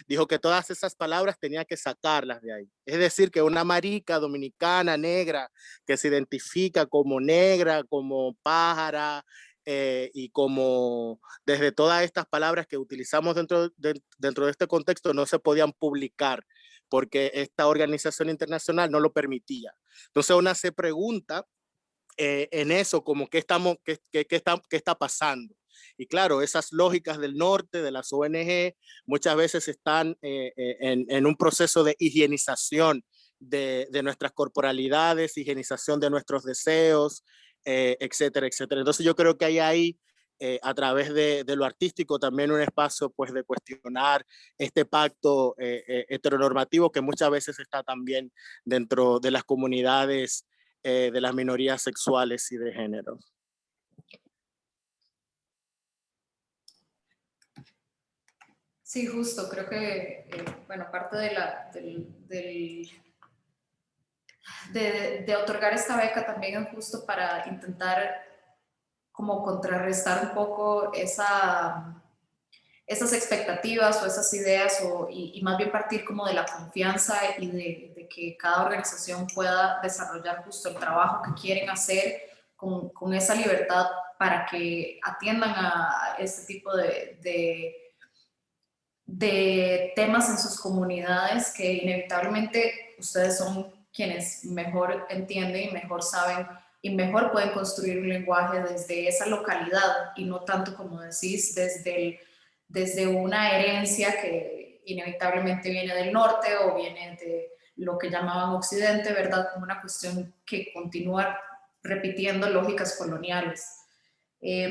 dijo que todas esas palabras tenía que sacarlas de ahí. Es decir, que una marica dominicana negra que se identifica como negra, como pájara, eh, y como desde todas estas palabras que utilizamos dentro de, dentro de este contexto no se podían publicar porque esta organización internacional no lo permitía. Entonces una se pregunta eh, en eso, como qué, estamos, qué, qué, qué, está, qué está pasando. Y claro, esas lógicas del norte, de las ONG, muchas veces están eh, eh, en, en, un proceso de higienización de, de, nuestras corporalidades, higienización de nuestros deseos, eh, etcétera, etcétera. Entonces yo creo que hay ahí eh, a través de, de, lo artístico también un espacio pues de cuestionar este pacto eh, eh, heteronormativo que muchas veces está también dentro de las comunidades eh, de las minorías sexuales y de género. Sí, justo, creo que bueno, parte de, la, del, del de, de, otorgar esta beca también es justo para intentar como contrarrestar un poco esa, esas expectativas o esas ideas o, y, y, más bien partir como de la confianza y de, de, que cada organización pueda desarrollar justo el trabajo que quieren hacer con, con esa libertad para que atiendan a este tipo de, de de temas en sus comunidades que inevitablemente ustedes son quienes mejor entienden y mejor saben y mejor pueden construir un lenguaje desde esa localidad y no tanto como decís desde, el, desde una herencia que inevitablemente viene del norte o viene de lo que llamaban occidente, ¿verdad? Como una cuestión que continúa repitiendo lógicas coloniales. Eh,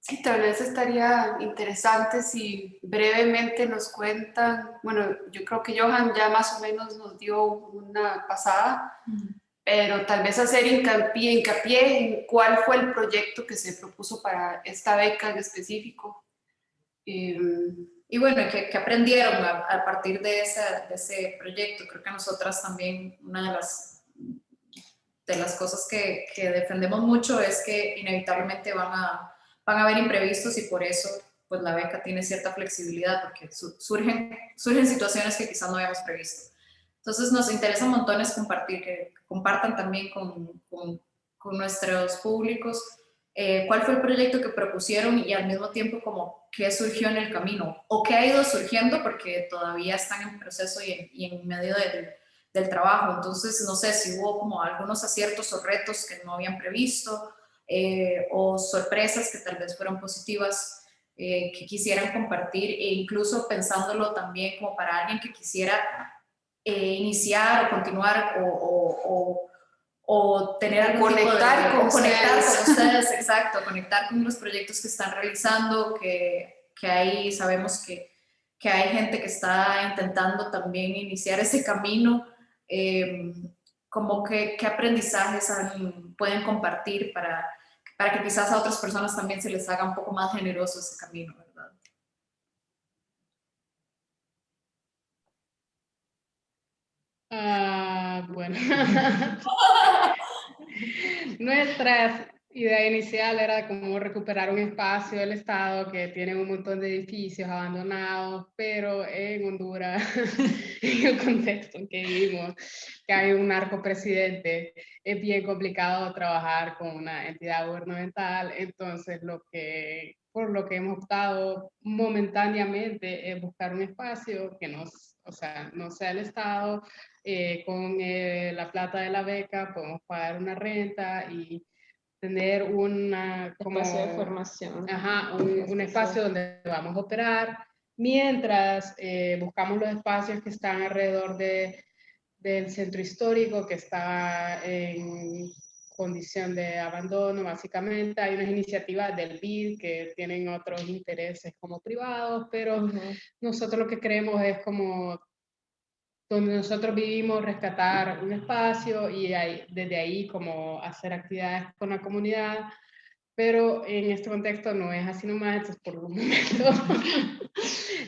Sí, tal vez estaría interesante si brevemente nos cuentan, bueno, yo creo que Johan ya más o menos nos dio una pasada, uh -huh. Pero tal vez hacer hincapié, hincapié en cuál fue el proyecto que se propuso para esta beca en específico. Eh, y bueno, ¿qué, aprendieron a, a partir de ese, de ese, proyecto? Creo que nosotras también, una de las, de las cosas que, que defendemos mucho es que inevitablemente van a van a haber imprevistos y por eso pues la beca tiene cierta flexibilidad porque surgen, surgen situaciones que quizás no habíamos previsto. Entonces nos interesa un compartir, que compartan también con, con, nuestros públicos eh, cuál fue el proyecto que propusieron y al mismo tiempo como qué surgió en el camino o qué ha ido surgiendo porque todavía están en proceso y en, y en medio del, del trabajo. Entonces no sé si hubo como algunos aciertos o retos que no habían previsto eh, o sorpresas que tal vez fueron positivas eh, que quisieran compartir e incluso pensándolo también como para alguien que quisiera eh, iniciar o continuar o, o, o, o tener algún conectar tipo de, con conectar ustedes. con ustedes, exacto, conectar con los proyectos que están realizando, que, que ahí sabemos que, que hay gente que está intentando también iniciar ese camino. Eh, como que, qué aprendizajes han, pueden compartir para, para que quizás a otras personas también se les haga un poco más generoso ese camino, Uh, bueno, nuestra idea inicial era como recuperar un espacio del Estado que tiene un montón de edificios abandonados, pero en Honduras, en el contexto en que vivimos, que hay un narcopresidente, es bien complicado trabajar con una entidad gubernamental, entonces lo que, por lo que hemos optado momentáneamente es buscar un espacio que nos, o sea, no sea el Estado, eh, con eh, la plata de la beca podemos pagar una renta y tener una como, espacio de formación. Ajá, un, un, espacio donde vamos a operar, mientras eh, buscamos los espacios que están alrededor de, del centro histórico, que está en condición de abandono, básicamente. Hay unas iniciativas del BID que tienen otros intereses como privados, pero uh -huh. nosotros lo que creemos es como donde nosotros vivimos, rescatar un espacio y ahí, desde ahí como hacer actividades con la comunidad, pero en este contexto no es así nomás, entonces por un momento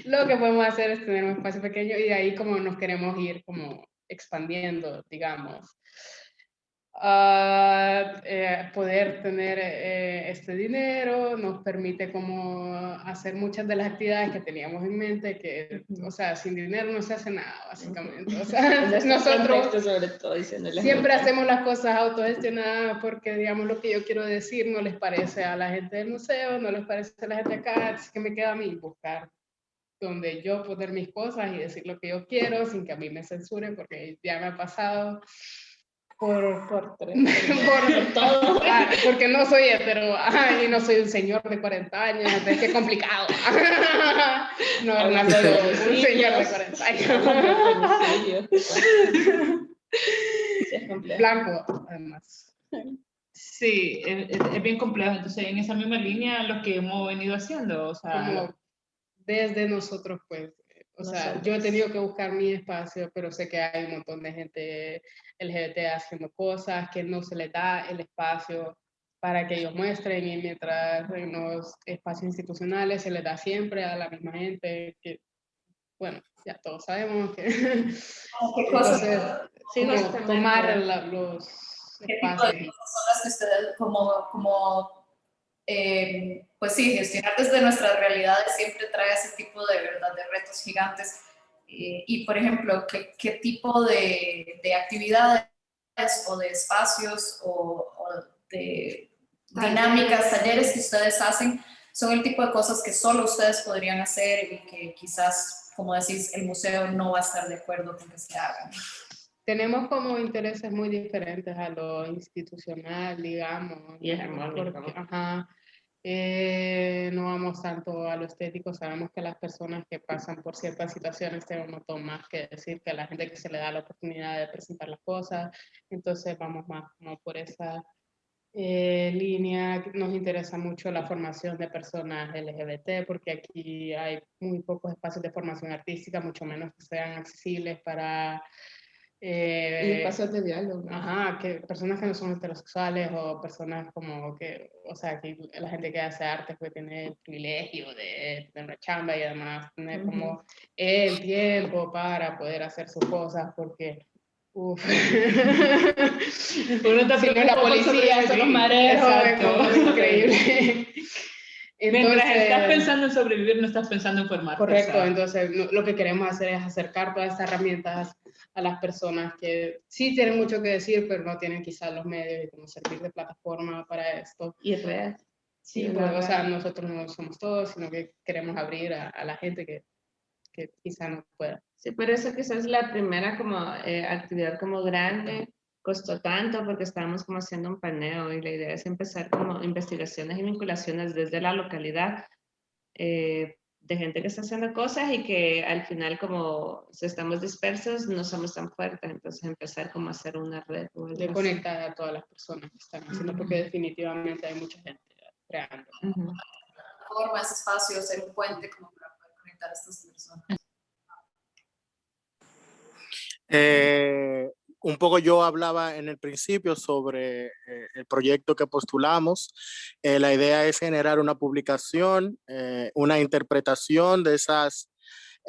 lo que podemos hacer es tener un espacio pequeño y de ahí como nos queremos ir como expandiendo, digamos. Uh, eh, poder tener eh, este dinero nos permite como hacer muchas de las actividades que teníamos en mente, que, o sea, sin dinero no se hace nada, básicamente. O sea, nosotros sobre todo, siempre hacemos las cosas autogestionadas porque, digamos, lo que yo quiero decir no les parece a la gente del museo, no les parece a la gente acá, así que me queda a mí buscar donde yo poner mis cosas y decir lo que yo quiero sin que a mí me censuren, porque ya me ha pasado por, por, por, por todo, ah, porque no soy hetero y no soy un señor de 40 años, es que complicado. no, no soy un señor de 40 años. Blanco, además. Sí, es, es, bien complejo. Entonces, en esa misma línea, lo que hemos venido haciendo, o sea... Como desde nosotros, pues, o sea, yo he tenido que buscar mi espacio, pero sé que hay un montón de gente LGBT haciendo cosas, que no se les da el espacio para que ellos muestren y mientras en los espacios institucionales se les da siempre a la misma gente, que, bueno, ya todos sabemos que... ¿Qué cosas, Entonces, Sí, justamente. tomar la- los qué tipo de espacios. cosas son las que ustedes, como, como eh, pues sí, gestionar desde nuestras realidades siempre trae ese tipo de, ¿verdad? de retos gigantes. Eh, y, por ejemplo, ¿qué, qué tipo de, de actividades o de espacios o, o de dinámicas, talleres que ustedes hacen son el tipo de cosas que solo ustedes podrían hacer y que quizás, como decís, el museo no va a estar de acuerdo con que se hagan? Tenemos como intereses muy diferentes a lo institucional, digamos. Y hegemónico. porque, ajá, eh, no vamos tanto a lo estético, sabemos que las personas que pasan por ciertas situaciones tienen un montón más que decir que la gente que se le da la oportunidad de presentar las cosas, entonces vamos más como por esa eh, línea. Nos interesa mucho la formación de personas LGBT porque aquí hay muy pocos espacios de formación artística, mucho menos que sean accesibles para... Y eh, espacios de diálogo. Ajá, que personas que no son heterosexuales o personas como que, o sea, que la gente que hace arte pues tiene el privilegio de tener una chamba y además tener como el tiempo para poder hacer sus cosas porque, uff, uno está Si no la policía, son los mareros, es increíble. Mientras estás Entonces- pensando en sobrevivir, no estás pensando en formarte. Correcto, ¿sabes? entonces lo, lo que queremos hacer es acercar todas estas herramientas a las personas que sí tienen mucho que decir, pero no tienen quizás los medios y cómo servir de plataforma para esto. Y redes. Sí, Sí, pues, o sea, nosotros no somos todos, sino que queremos abrir a, a la gente que, que quizá no pueda. Sí, por eso quizás la primera como eh, actividad como grande costó tanto porque estábamos como haciendo un paneo y la idea es empezar como investigaciones y vinculaciones desde la localidad eh, de gente que está haciendo cosas y que al final como si estamos dispersos no somos tan fuertes, entonces empezar como a hacer una red. De así. conectar a todas las personas que están haciendo, porque Ujú. definitivamente hay mucha gente creando. Ujú. Forma ese espacio, ser un puente como para poder conectar a estas personas. Eh, un poco yo hablaba en el principio sobre eh, el proyecto que postulamos. Eh, la idea es generar una publicación, eh, una interpretación de esas,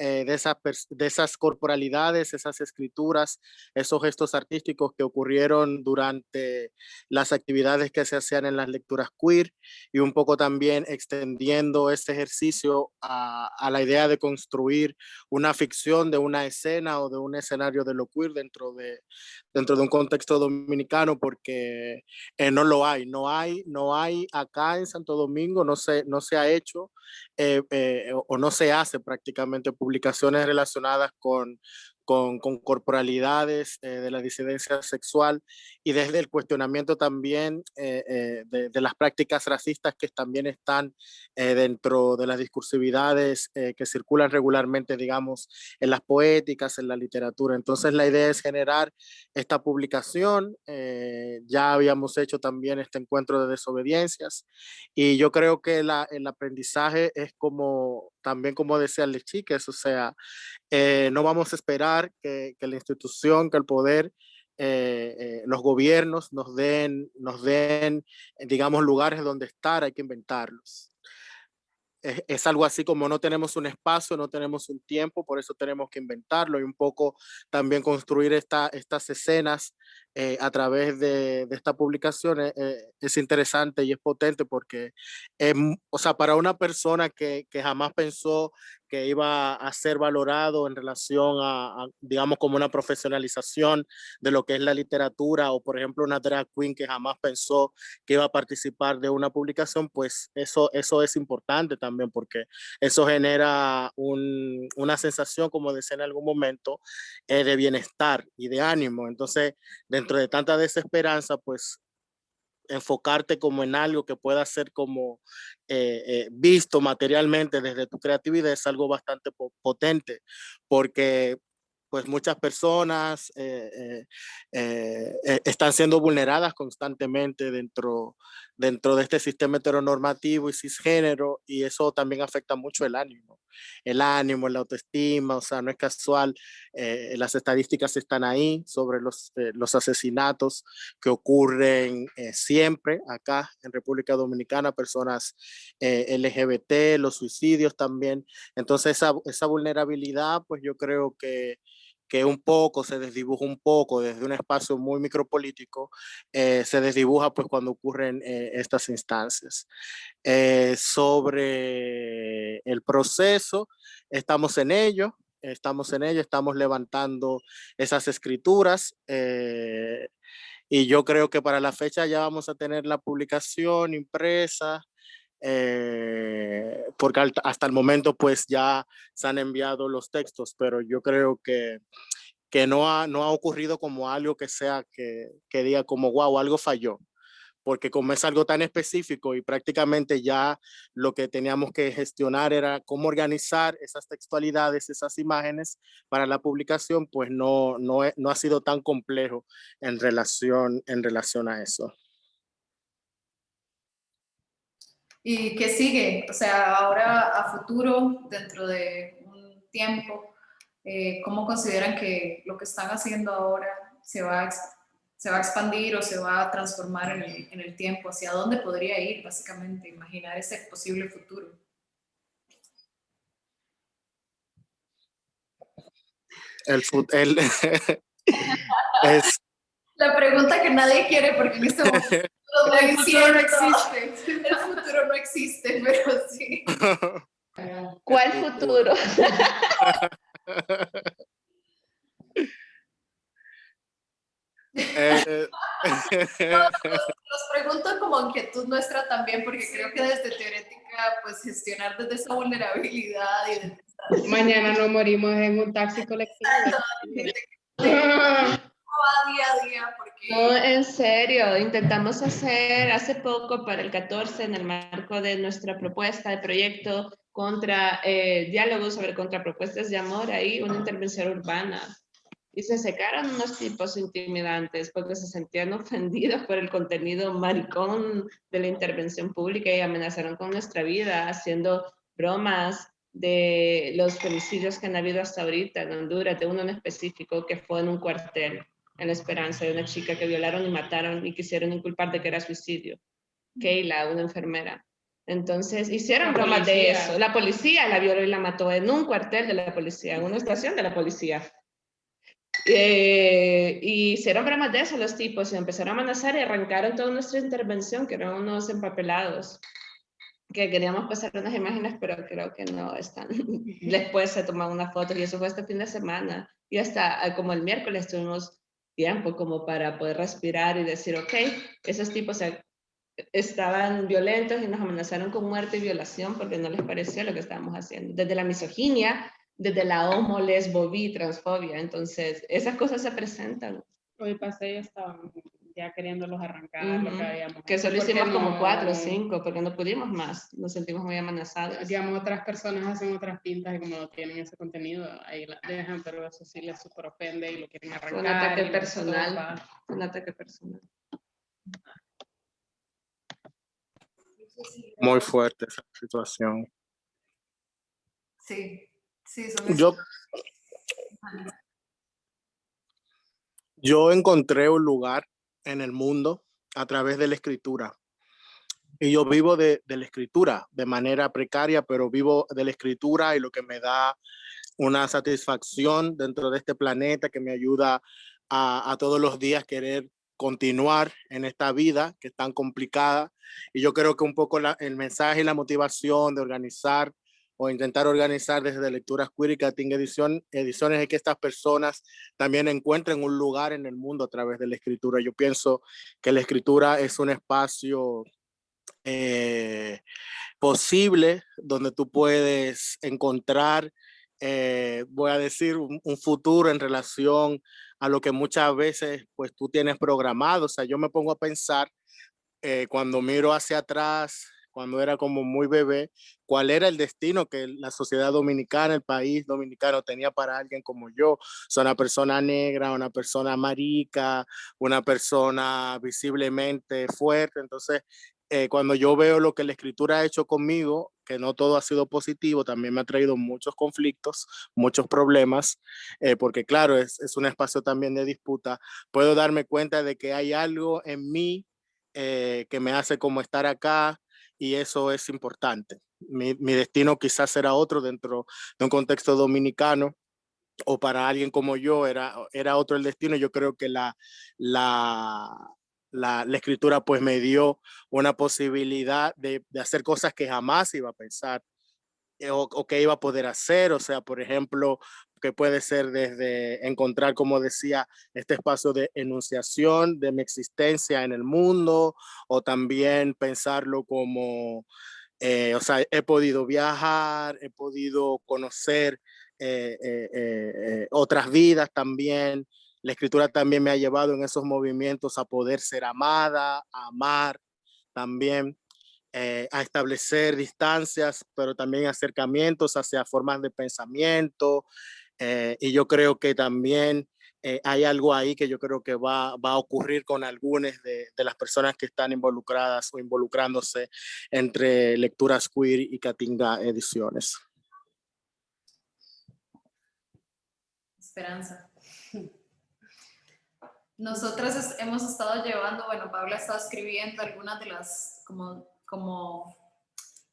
eh, de, pers- de esas corporalidades, esas escrituras, esos gestos artísticos que ocurrieron durante las actividades que se hacían en las lecturas queer y un poco también extendiendo este ejercicio a, la idea de construir una ficción de una escena o de un escenario de lo queer dentro de, dentro de un contexto dominicano porque eh, no lo hay, no hay, no hay acá en Santo Domingo, no se, no se ha hecho eh, o, no se hace prácticamente publicaciones relacionadas con, con, corporalidades eh, de la disidencia sexual y desde el cuestionamiento también eh, eh, de, las prácticas racistas que también están dentro de las discursividades que circulan regularmente, digamos, en las poéticas, en la literatura. Entonces la idea es generar esta publicación. ya habíamos hecho también este encuentro de desobediencias y yo creo que el aprendizaje es como, también como decían las chicas, o sea, eh, no vamos a esperar que, que la institución, que el poder eh, eh, los gobiernos nos den, nos den, eh, digamos, lugares donde estar, hay que inventarlos. Es, es algo así como no tenemos un espacio, no tenemos un tiempo, por eso tenemos que inventarlo y un poco también construir esta, estas escenas eh, a través de, de esta publicación eh, eh, es interesante y es potente porque, eh, o sea, para una persona que, que jamás pensó que iba a ser valorado en relación a, digamos, como una profesionalización de lo que es la literatura o, por ejemplo, una drag queen que jamás pensó que iba a participar de una publicación, pues eso, eso es importante también porque eso genera un, una sensación, como decía en algún momento, eh, de bienestar y de ánimo. Entonces, dentro de tanta desesperanza, pues enfocarte como en algo que pueda ser como eh, eh, visto materialmente desde tu creatividad es algo bastante po potente porque pues muchas personas eh, están siendo vulneradas constantemente dentro, dentro de este sistema heteronormativo y cisgénero y eso también afecta mucho el ánimo. el ánimo, la autoestima, o sea, no es casual, eh, las estadísticas están ahí sobre los, eh, los asesinatos que ocurren eh, siempre acá en República Dominicana, personas LGBT, los suicidios también. Entonces esa, esa vulnerabilidad, pues yo creo que que un poco se desdibuja un poco desde un espacio muy micropolítico, eh, se desdibuja pues cuando ocurren eh, estas instancias. Eh, sobre el proceso, estamos en ello, estamos en ello, estamos levantando esas escrituras y yo creo que para la fecha ya vamos a tener la publicación impresa, eh, porque hasta el momento pues ya se han enviado los textos, pero yo creo que, que no, ha, no ha ocurrido como algo que sea que, que diga como, wow, algo falló porque como es algo tan específico y prácticamente ya lo que teníamos que gestionar era cómo organizar esas textualidades, esas imágenes para la publicación, pues no, no, no ha sido tan complejo en relación, en relación a eso. ¿Y qué sigue? O sea, ahora a futuro, dentro de un tiempo, eh, ¿cómo consideran que lo que están haciendo ahora se va, a, se va a expandir o se va a transformar en el, en el tiempo? ¿Hacia dónde podría ir, básicamente, imaginar ese posible futuro? El, el es... La pregunta que nadie quiere porque en este momento el futuro no existe. El futuro no existe, pero sí. ¿Cuál futuro? Eh, Los pregunto como inquietud nuestra también, porque creo que desde teorética, pues gestionar desde esa vulnerabilidad y desde Mañana nos morimos en un taxi colectivo. Día a día porque... No, en serio, intentamos hacer hace poco para el 14 en el marco de nuestra propuesta de proyecto contra eh, diálogos sobre contrapropuestas de amor ahí una intervención urbana. Y se secaron unos tipos intimidantes porque se sentían ofendidos por el contenido maricón de la intervención pública y amenazaron con nuestra vida haciendo bromas de los femicidios que han habido hasta ahorita en Honduras, de uno en específico que fue en un cuartel en la esperanza de una chica que violaron y mataron y quisieron inculpar de que era suicidio. Keila, una enfermera. Entonces hicieron bromas de eso. La policía la violó y la mató en un cuartel de la policía, en una estación de la policía. Eh, y hicieron bromas de eso los tipos y empezaron a amenazar y arrancaron toda nuestra intervención, que eran unos empapelados que queríamos pasar unas imágenes, pero creo que no están. Después se tomaron una foto y eso fue este fin de semana. Y hasta como el miércoles tuvimos tiempo como para poder respirar y decir, ok, esos tipos estaban violentos y nos amenazaron con muerte y violación porque no les pareció lo que estábamos haciendo. Desde la misoginia, desde la homo, lesbo, bi, transfobia. Entonces, esas cosas se presentan. Hoy pasé y estaban ya queriéndolos arrancar lo que habíamos Que solo hicimos como cuatro o cinco, porque no pudimos más, nos sentimos muy amenazados. Digamos, otras personas hacen otras pintas y como no tienen ese contenido, ahí la dejan, pero eso sí les super ofende y lo quieren arrancar. Un ataque personal, un ataque personal. Muy fuerte esa situación. Sí, sí, son Yo, yo encontré un lugar en el mundo a través de la escritura. Y yo vivo de, la escritura de manera precaria, pero vivo de la escritura y lo que me da una satisfacción dentro de este planeta que me ayuda a, todos los días querer continuar en esta vida que es tan complicada. Y yo creo que un poco el mensaje y la motivación de organizar o intentar organizar desde Lecturas Queer y Cating Edición, Ediciones es que estas personas también encuentren un lugar en el mundo a través de la escritura. Yo pienso que la escritura es un espacio eh, posible donde tú puedes encontrar, eh, voy a decir, un, futuro en relación a lo que muchas veces pues tú tienes programado. O sea, yo me pongo a pensar eh, cuando miro hacia atrás cuando era como muy bebé, cuál era el destino que la sociedad dominicana, el país dominicano tenía para alguien como yo. O sea, una persona negra, una persona marica, una persona visiblemente fuerte. Entonces, eh, cuando yo veo lo que la escritura ha hecho conmigo, que no todo ha sido positivo, también me ha traído muchos conflictos, muchos problemas, eh, porque claro, es, es, un espacio también de disputa, puedo darme cuenta de que hay algo en mí eh, que me hace como estar acá y eso es importante. Mi, destino quizás será otro dentro de un contexto dominicano, o para alguien como yo era, era otro el destino, yo creo que la, la, la, escritura pues me dio una posibilidad de, hacer cosas que jamás iba a pensar eh, o, que iba a poder hacer, o sea, por ejemplo, que puede ser desde encontrar, como decía, este espacio de enunciación de mi existencia en el mundo, o también pensarlo como, eh, o sea, he podido viajar, he podido conocer eh, eh, eh, otras vidas también. La escritura también me ha llevado en esos movimientos a poder ser amada, a amar también, eh, a establecer distancias, pero también acercamientos hacia formas de pensamiento. Eh, y yo creo que también eh, hay algo ahí que yo creo que va, va a ocurrir con algunas de, de, las personas que están involucradas o involucrándose entre Lecturas Queer y Catinga Ediciones. esperanza. Nosotras hemos estado llevando, bueno, Paula estado escribiendo algunas de las como, como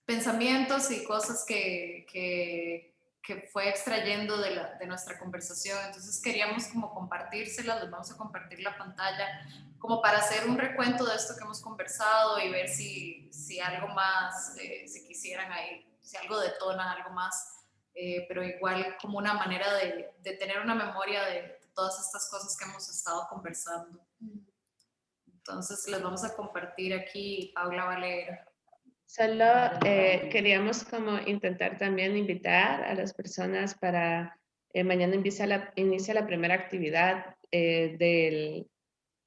pensamientos y cosas que, que, que fue extrayendo de, la, de, nuestra conversación. Entonces queríamos como compartírselas, les vamos a compartir la pantalla, como para hacer un recuento de esto que hemos conversado y ver si, si algo más, eh, si quisieran ahí, si algo detona, algo más eh, pero igual como una manera de, de tener una memoria de, de, todas estas cosas que hemos estado conversando. Entonces les vamos a compartir aquí, Paula Valera. Solo eh, queríamos como intentar también invitar a las personas para eh, mañana inicia la, primera actividad eh, del,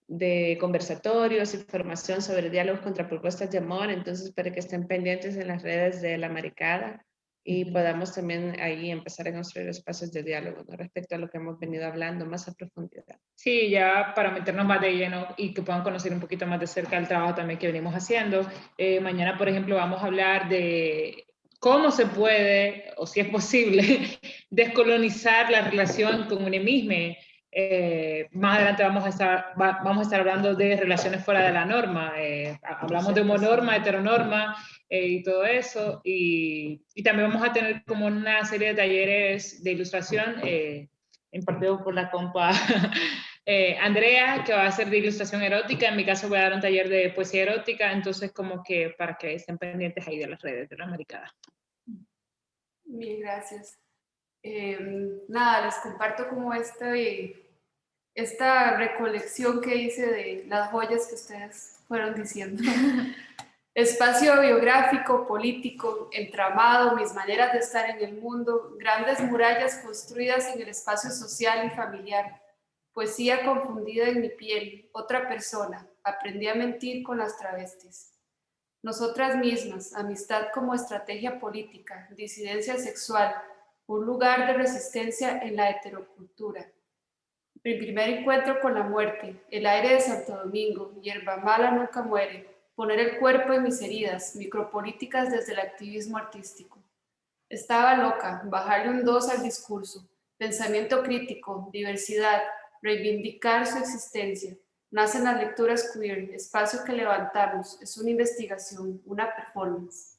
de conversatorios y formación sobre diálogos contra propuestas de amor, entonces para que estén pendientes en las redes de La Maricada y podamos también ahí empezar a construir espacios de diálogo ¿no? respecto a lo que hemos venido hablando más a profundidad. Sí, ya para meternos más de lleno y que puedan conocer un poquito más de cerca el trabajo también que venimos haciendo. Eh, mañana, por ejemplo, vamos a hablar de cómo se puede, o si es posible, descolonizar la relación con un mismo. Eh, más adelante vamos a, estar, va, vamos a estar hablando de relaciones fuera de la norma. Eh, hablamos de homonorma, heteronorma eh, y todo eso. Y, y, también vamos a tener como una serie de talleres de ilustración eh, impartidos por la compa eh, Andrea, que va a hacer de ilustración erótica. En mi caso voy a dar un taller de poesía erótica. Entonces como que para que estén pendientes ahí de las redes de la Maricada. Mil gracias. Eh, nada, les comparto como este, esta recolección que hice de las joyas que ustedes fueron diciendo. Espacio biográfico, político, entramado, mis maneras de estar en el mundo, grandes murallas construidas en el espacio social y familiar, poesía confundida en mi piel, otra persona, aprendí a mentir con las travestis. Nosotras mismas, amistad como estrategia política, disidencia sexual, un lugar de resistencia en la heterocultura. Mi primer encuentro con la muerte, el aire de Santo Domingo, hierba mala nunca muere, poner el cuerpo en mis heridas, micropolíticas desde el activismo artístico. Estaba loca, bajarle un dos al discurso, pensamiento crítico, diversidad, reivindicar su existencia. Nacen las lecturas queer, espacio que levantamos, es una investigación, una performance.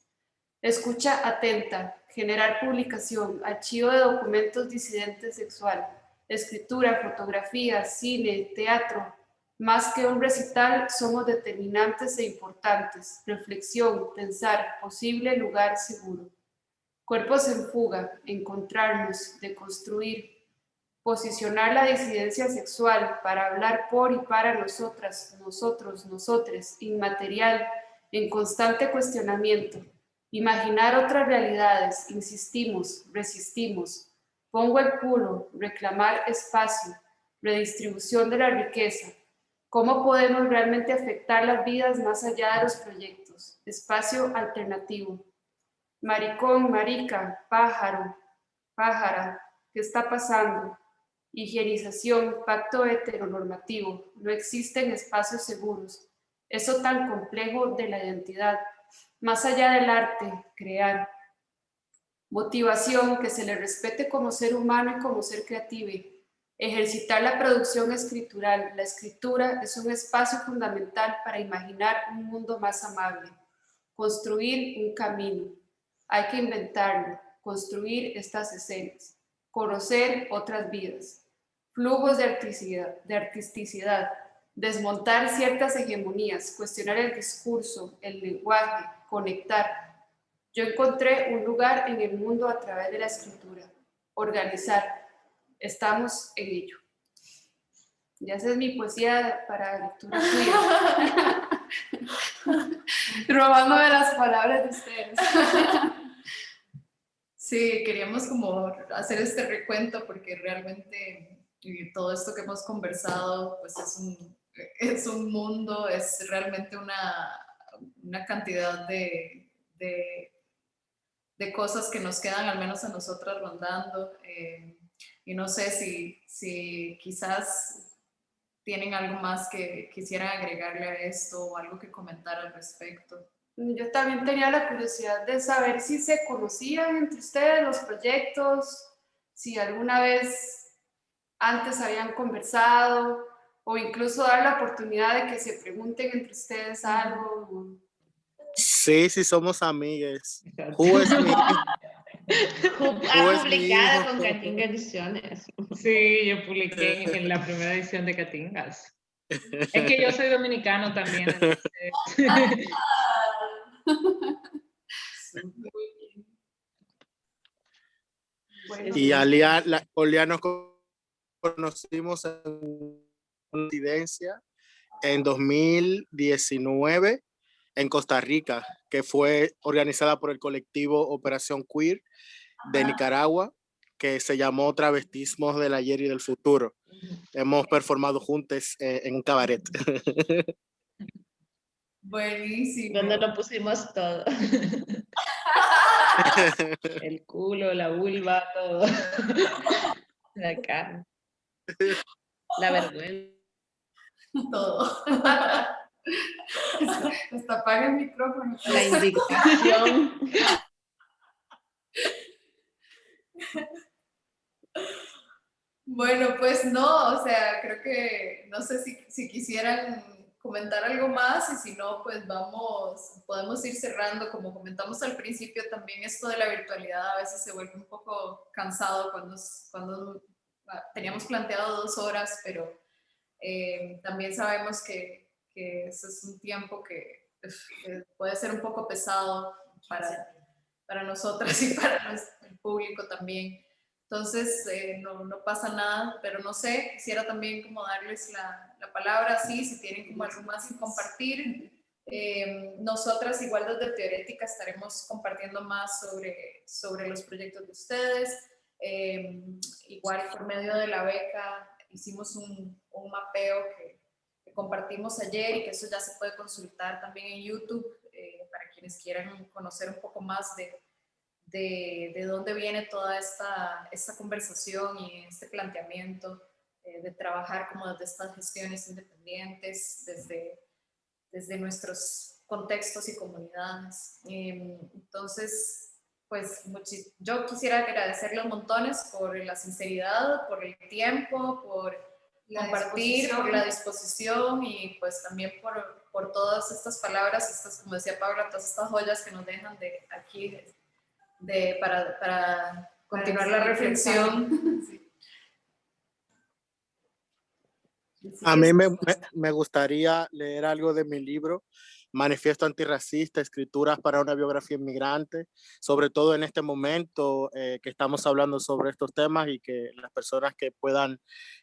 Escucha atenta, generar publicación, archivo de documentos disidentes sexual, escritura, fotografía, cine, teatro. Más que un recital, somos determinantes e importantes. Reflexión, pensar, posible lugar seguro. Cuerpos en fuga, encontrarnos, deconstruir, posicionar la disidencia sexual para hablar por y para nosotras, nosotros, nosotres, inmaterial, en constante cuestionamiento, Imaginar otras realidades, insistimos, resistimos. Pongo el culo, reclamar espacio, redistribución de la riqueza. ¿Cómo podemos realmente afectar las vidas más allá de los proyectos? Espacio alternativo. Maricón, marica, pájaro, pájara, ¿qué está pasando? Higienización, pacto heteronormativo. No existen espacios seguros eso tan complejo de la identidad, más allá del arte, crear. Motivación, que se le respete como ser humano y como ser creativo. Ejercitar la producción escritural. La escritura es un espacio fundamental para imaginar un mundo más amable. Construir un camino. Hay que inventarlo, construir estas escenas, conocer otras vidas. Flujos de artisticidad, de artisticidad desmontar ciertas hegemonías, cuestionar el discurso, el lenguaje, conectar, yo encontré un lugar en el mundo a través de la escritura. Organizar. Estamos en ello. Ya esa es mi poesía para lectura suya. Robándome las palabras de ustedes. Sí, queríamos como hacer este recuento porque realmente todo esto que hemos conversado pues es un, es un mundo, es realmente una, una cantidad de, de cosas que nos quedan al menos a nosotras rondando. Eh, y no sé si, si quizás tienen algo más que quisieran agregarle a esto o algo que comentar al respecto. Yo también tenía la curiosidad de saber si se conocían entre ustedes los proyectos, si alguna vez antes habían conversado o incluso dar la oportunidad de que se pregunten entre ustedes algo. Sí, sí somos amigas. Who is me? ha publicado con Catinga Ediciones. Sí, yo publiqué en la primera edición de Catingas. Es que yo soy dominicano también. y a Lía, nos conocimos en incidencia en 2019 en Costa Rica, que fue organizada por el colectivo Operación Queer de Nicaragua, que se llamó Travestismos del Ayer y del Futuro. Hemos performado juntos eh, en un cabaret. Buenísimo. Donde lo pusimos todo. el culo, la vulva, todo. La cara. La vergüenza. Todo. Hasta apaga el micrófono. La indignación. Bueno, pues no, o sea, creo que no sé si, si, quisieran comentar algo más y si no, pues vamos, podemos ir cerrando. Como comentamos al principio, también esto de la virtualidad a veces se vuelve un poco cansado cuando, cuando ah, teníamos planteado dos horas, pero eh, también sabemos que, que ese es un tiempo que, puede ser un poco pesado para, para nosotras y para el público también. Entonces, eh, no, no, pasa nada, pero no sé, quisiera también como darles la, la palabra, sí, si tienen como algo más que compartir. Eh, nosotras, igual desde Teorética, estaremos compartiendo más sobre, sobre los proyectos de ustedes. Eh, igual por medio de la beca hicimos un, un mapeo que, compartimos ayer y que eso ya se puede consultar también en YouTube eh, para quienes quieran conocer un poco más de, de, de dónde viene toda esta, esta, conversación y este planteamiento eh, de trabajar como desde estas gestiones independientes, desde, desde nuestros contextos y comunidades. Em, entonces, pues yo quisiera agradecerles montones por la sinceridad, por el tiempo, por compartir, por la disposición y pues también por, por, todas estas palabras, estas, como decía Paula, todas estas joyas que nos dejan de aquí de, para, para, continuar la reflexión. A mí me, me, gustaría leer algo de mi libro manifiesto antirracista, escrituras para una biografía inmigrante, sobre todo en este momento eh, que estamos hablando sobre estos temas y que las personas que puedan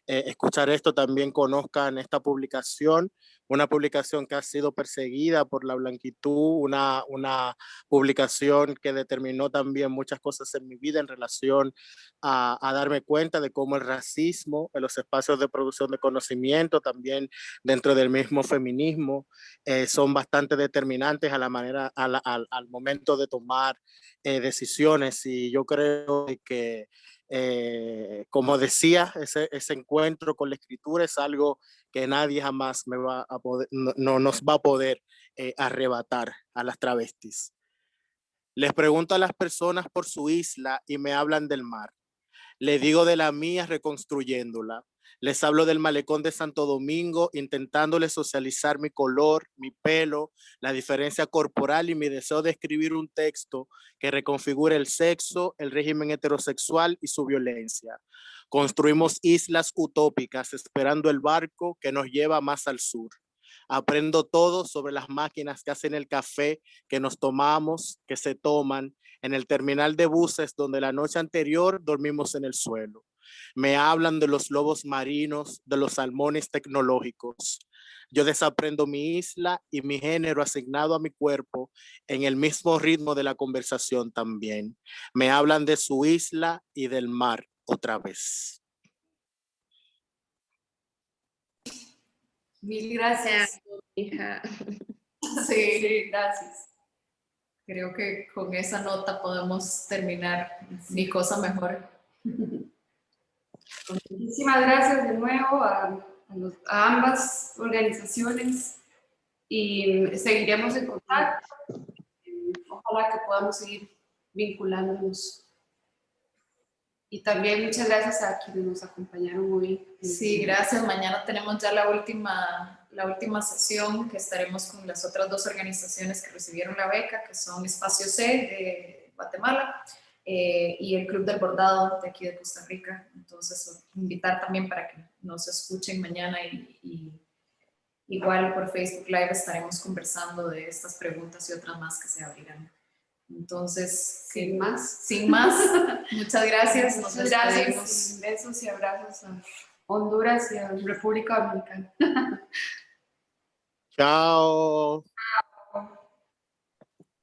eh, escuchar esto también conozcan esta publicación una publicación que ha sido perseguida por la blanquitud, una, una publicación que determinó también muchas cosas en mi vida en relación a, darme cuenta de cómo el racismo en los espacios de producción de conocimiento, también dentro del mismo feminismo, eh, son bastante determinantes a la manera, al, al, momento de tomar eh, decisiones. Y yo creo que Eh, como decía, ese, encuentro con la escritura es algo que nadie jamás nos va a poder eh, arrebatar a las travestis. Les pregunto a las personas por su isla y me hablan del mar. Le digo de la mía reconstruyéndola. Les hablo del malecón de Santo Domingo, intentándole socializar mi color, mi pelo, la diferencia corporal y mi deseo de escribir un texto que reconfigure el sexo, el régimen heterosexual y su violencia. Construimos islas utópicas esperando el barco que nos lleva más al sur. Aprendo todo sobre las máquinas que hacen el café que nos tomamos, que se toman en el terminal de buses donde la noche anterior dormimos en el suelo. Me hablan de los lobos marinos, de los salmones tecnológicos. Yo desaprendo mi isla y mi género asignado a mi cuerpo en el mismo ritmo de la conversación también. Me hablan de su isla y del mar otra vez. Mil gracias. Hija. Sí, Sí, gracias. creo que con esa nota podemos terminar mi cosa mejor. Muchísimas gracias de nuevo a, a los- a ambas organizaciones y seguiremos en contacto. Ojalá que podamos seguir vinculándonos. Y también muchas gracias a quienes nos acompañaron hoy. Sí, gracias. Mañana tenemos ya la última, la última sesión que estaremos con las otras dos organizaciones que recibieron la beca, que son Espacio C de Guatemala eh, y el Club del Bordado de aquí de Costa Rica. Entonces, invitar también para que nos escuchen mañana y, y igual por Facebook Live estaremos conversando de estas preguntas y otras más que se abrirán. Entonces, Sin más. sin más, muchas gracias. Nos gracias. Besos y abrazos a Honduras y a República Dominicana. Chao.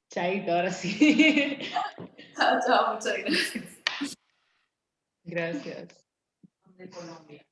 Chaito, ahora sí. Chao, chao, muchas gracias. Gracias. De Colombia.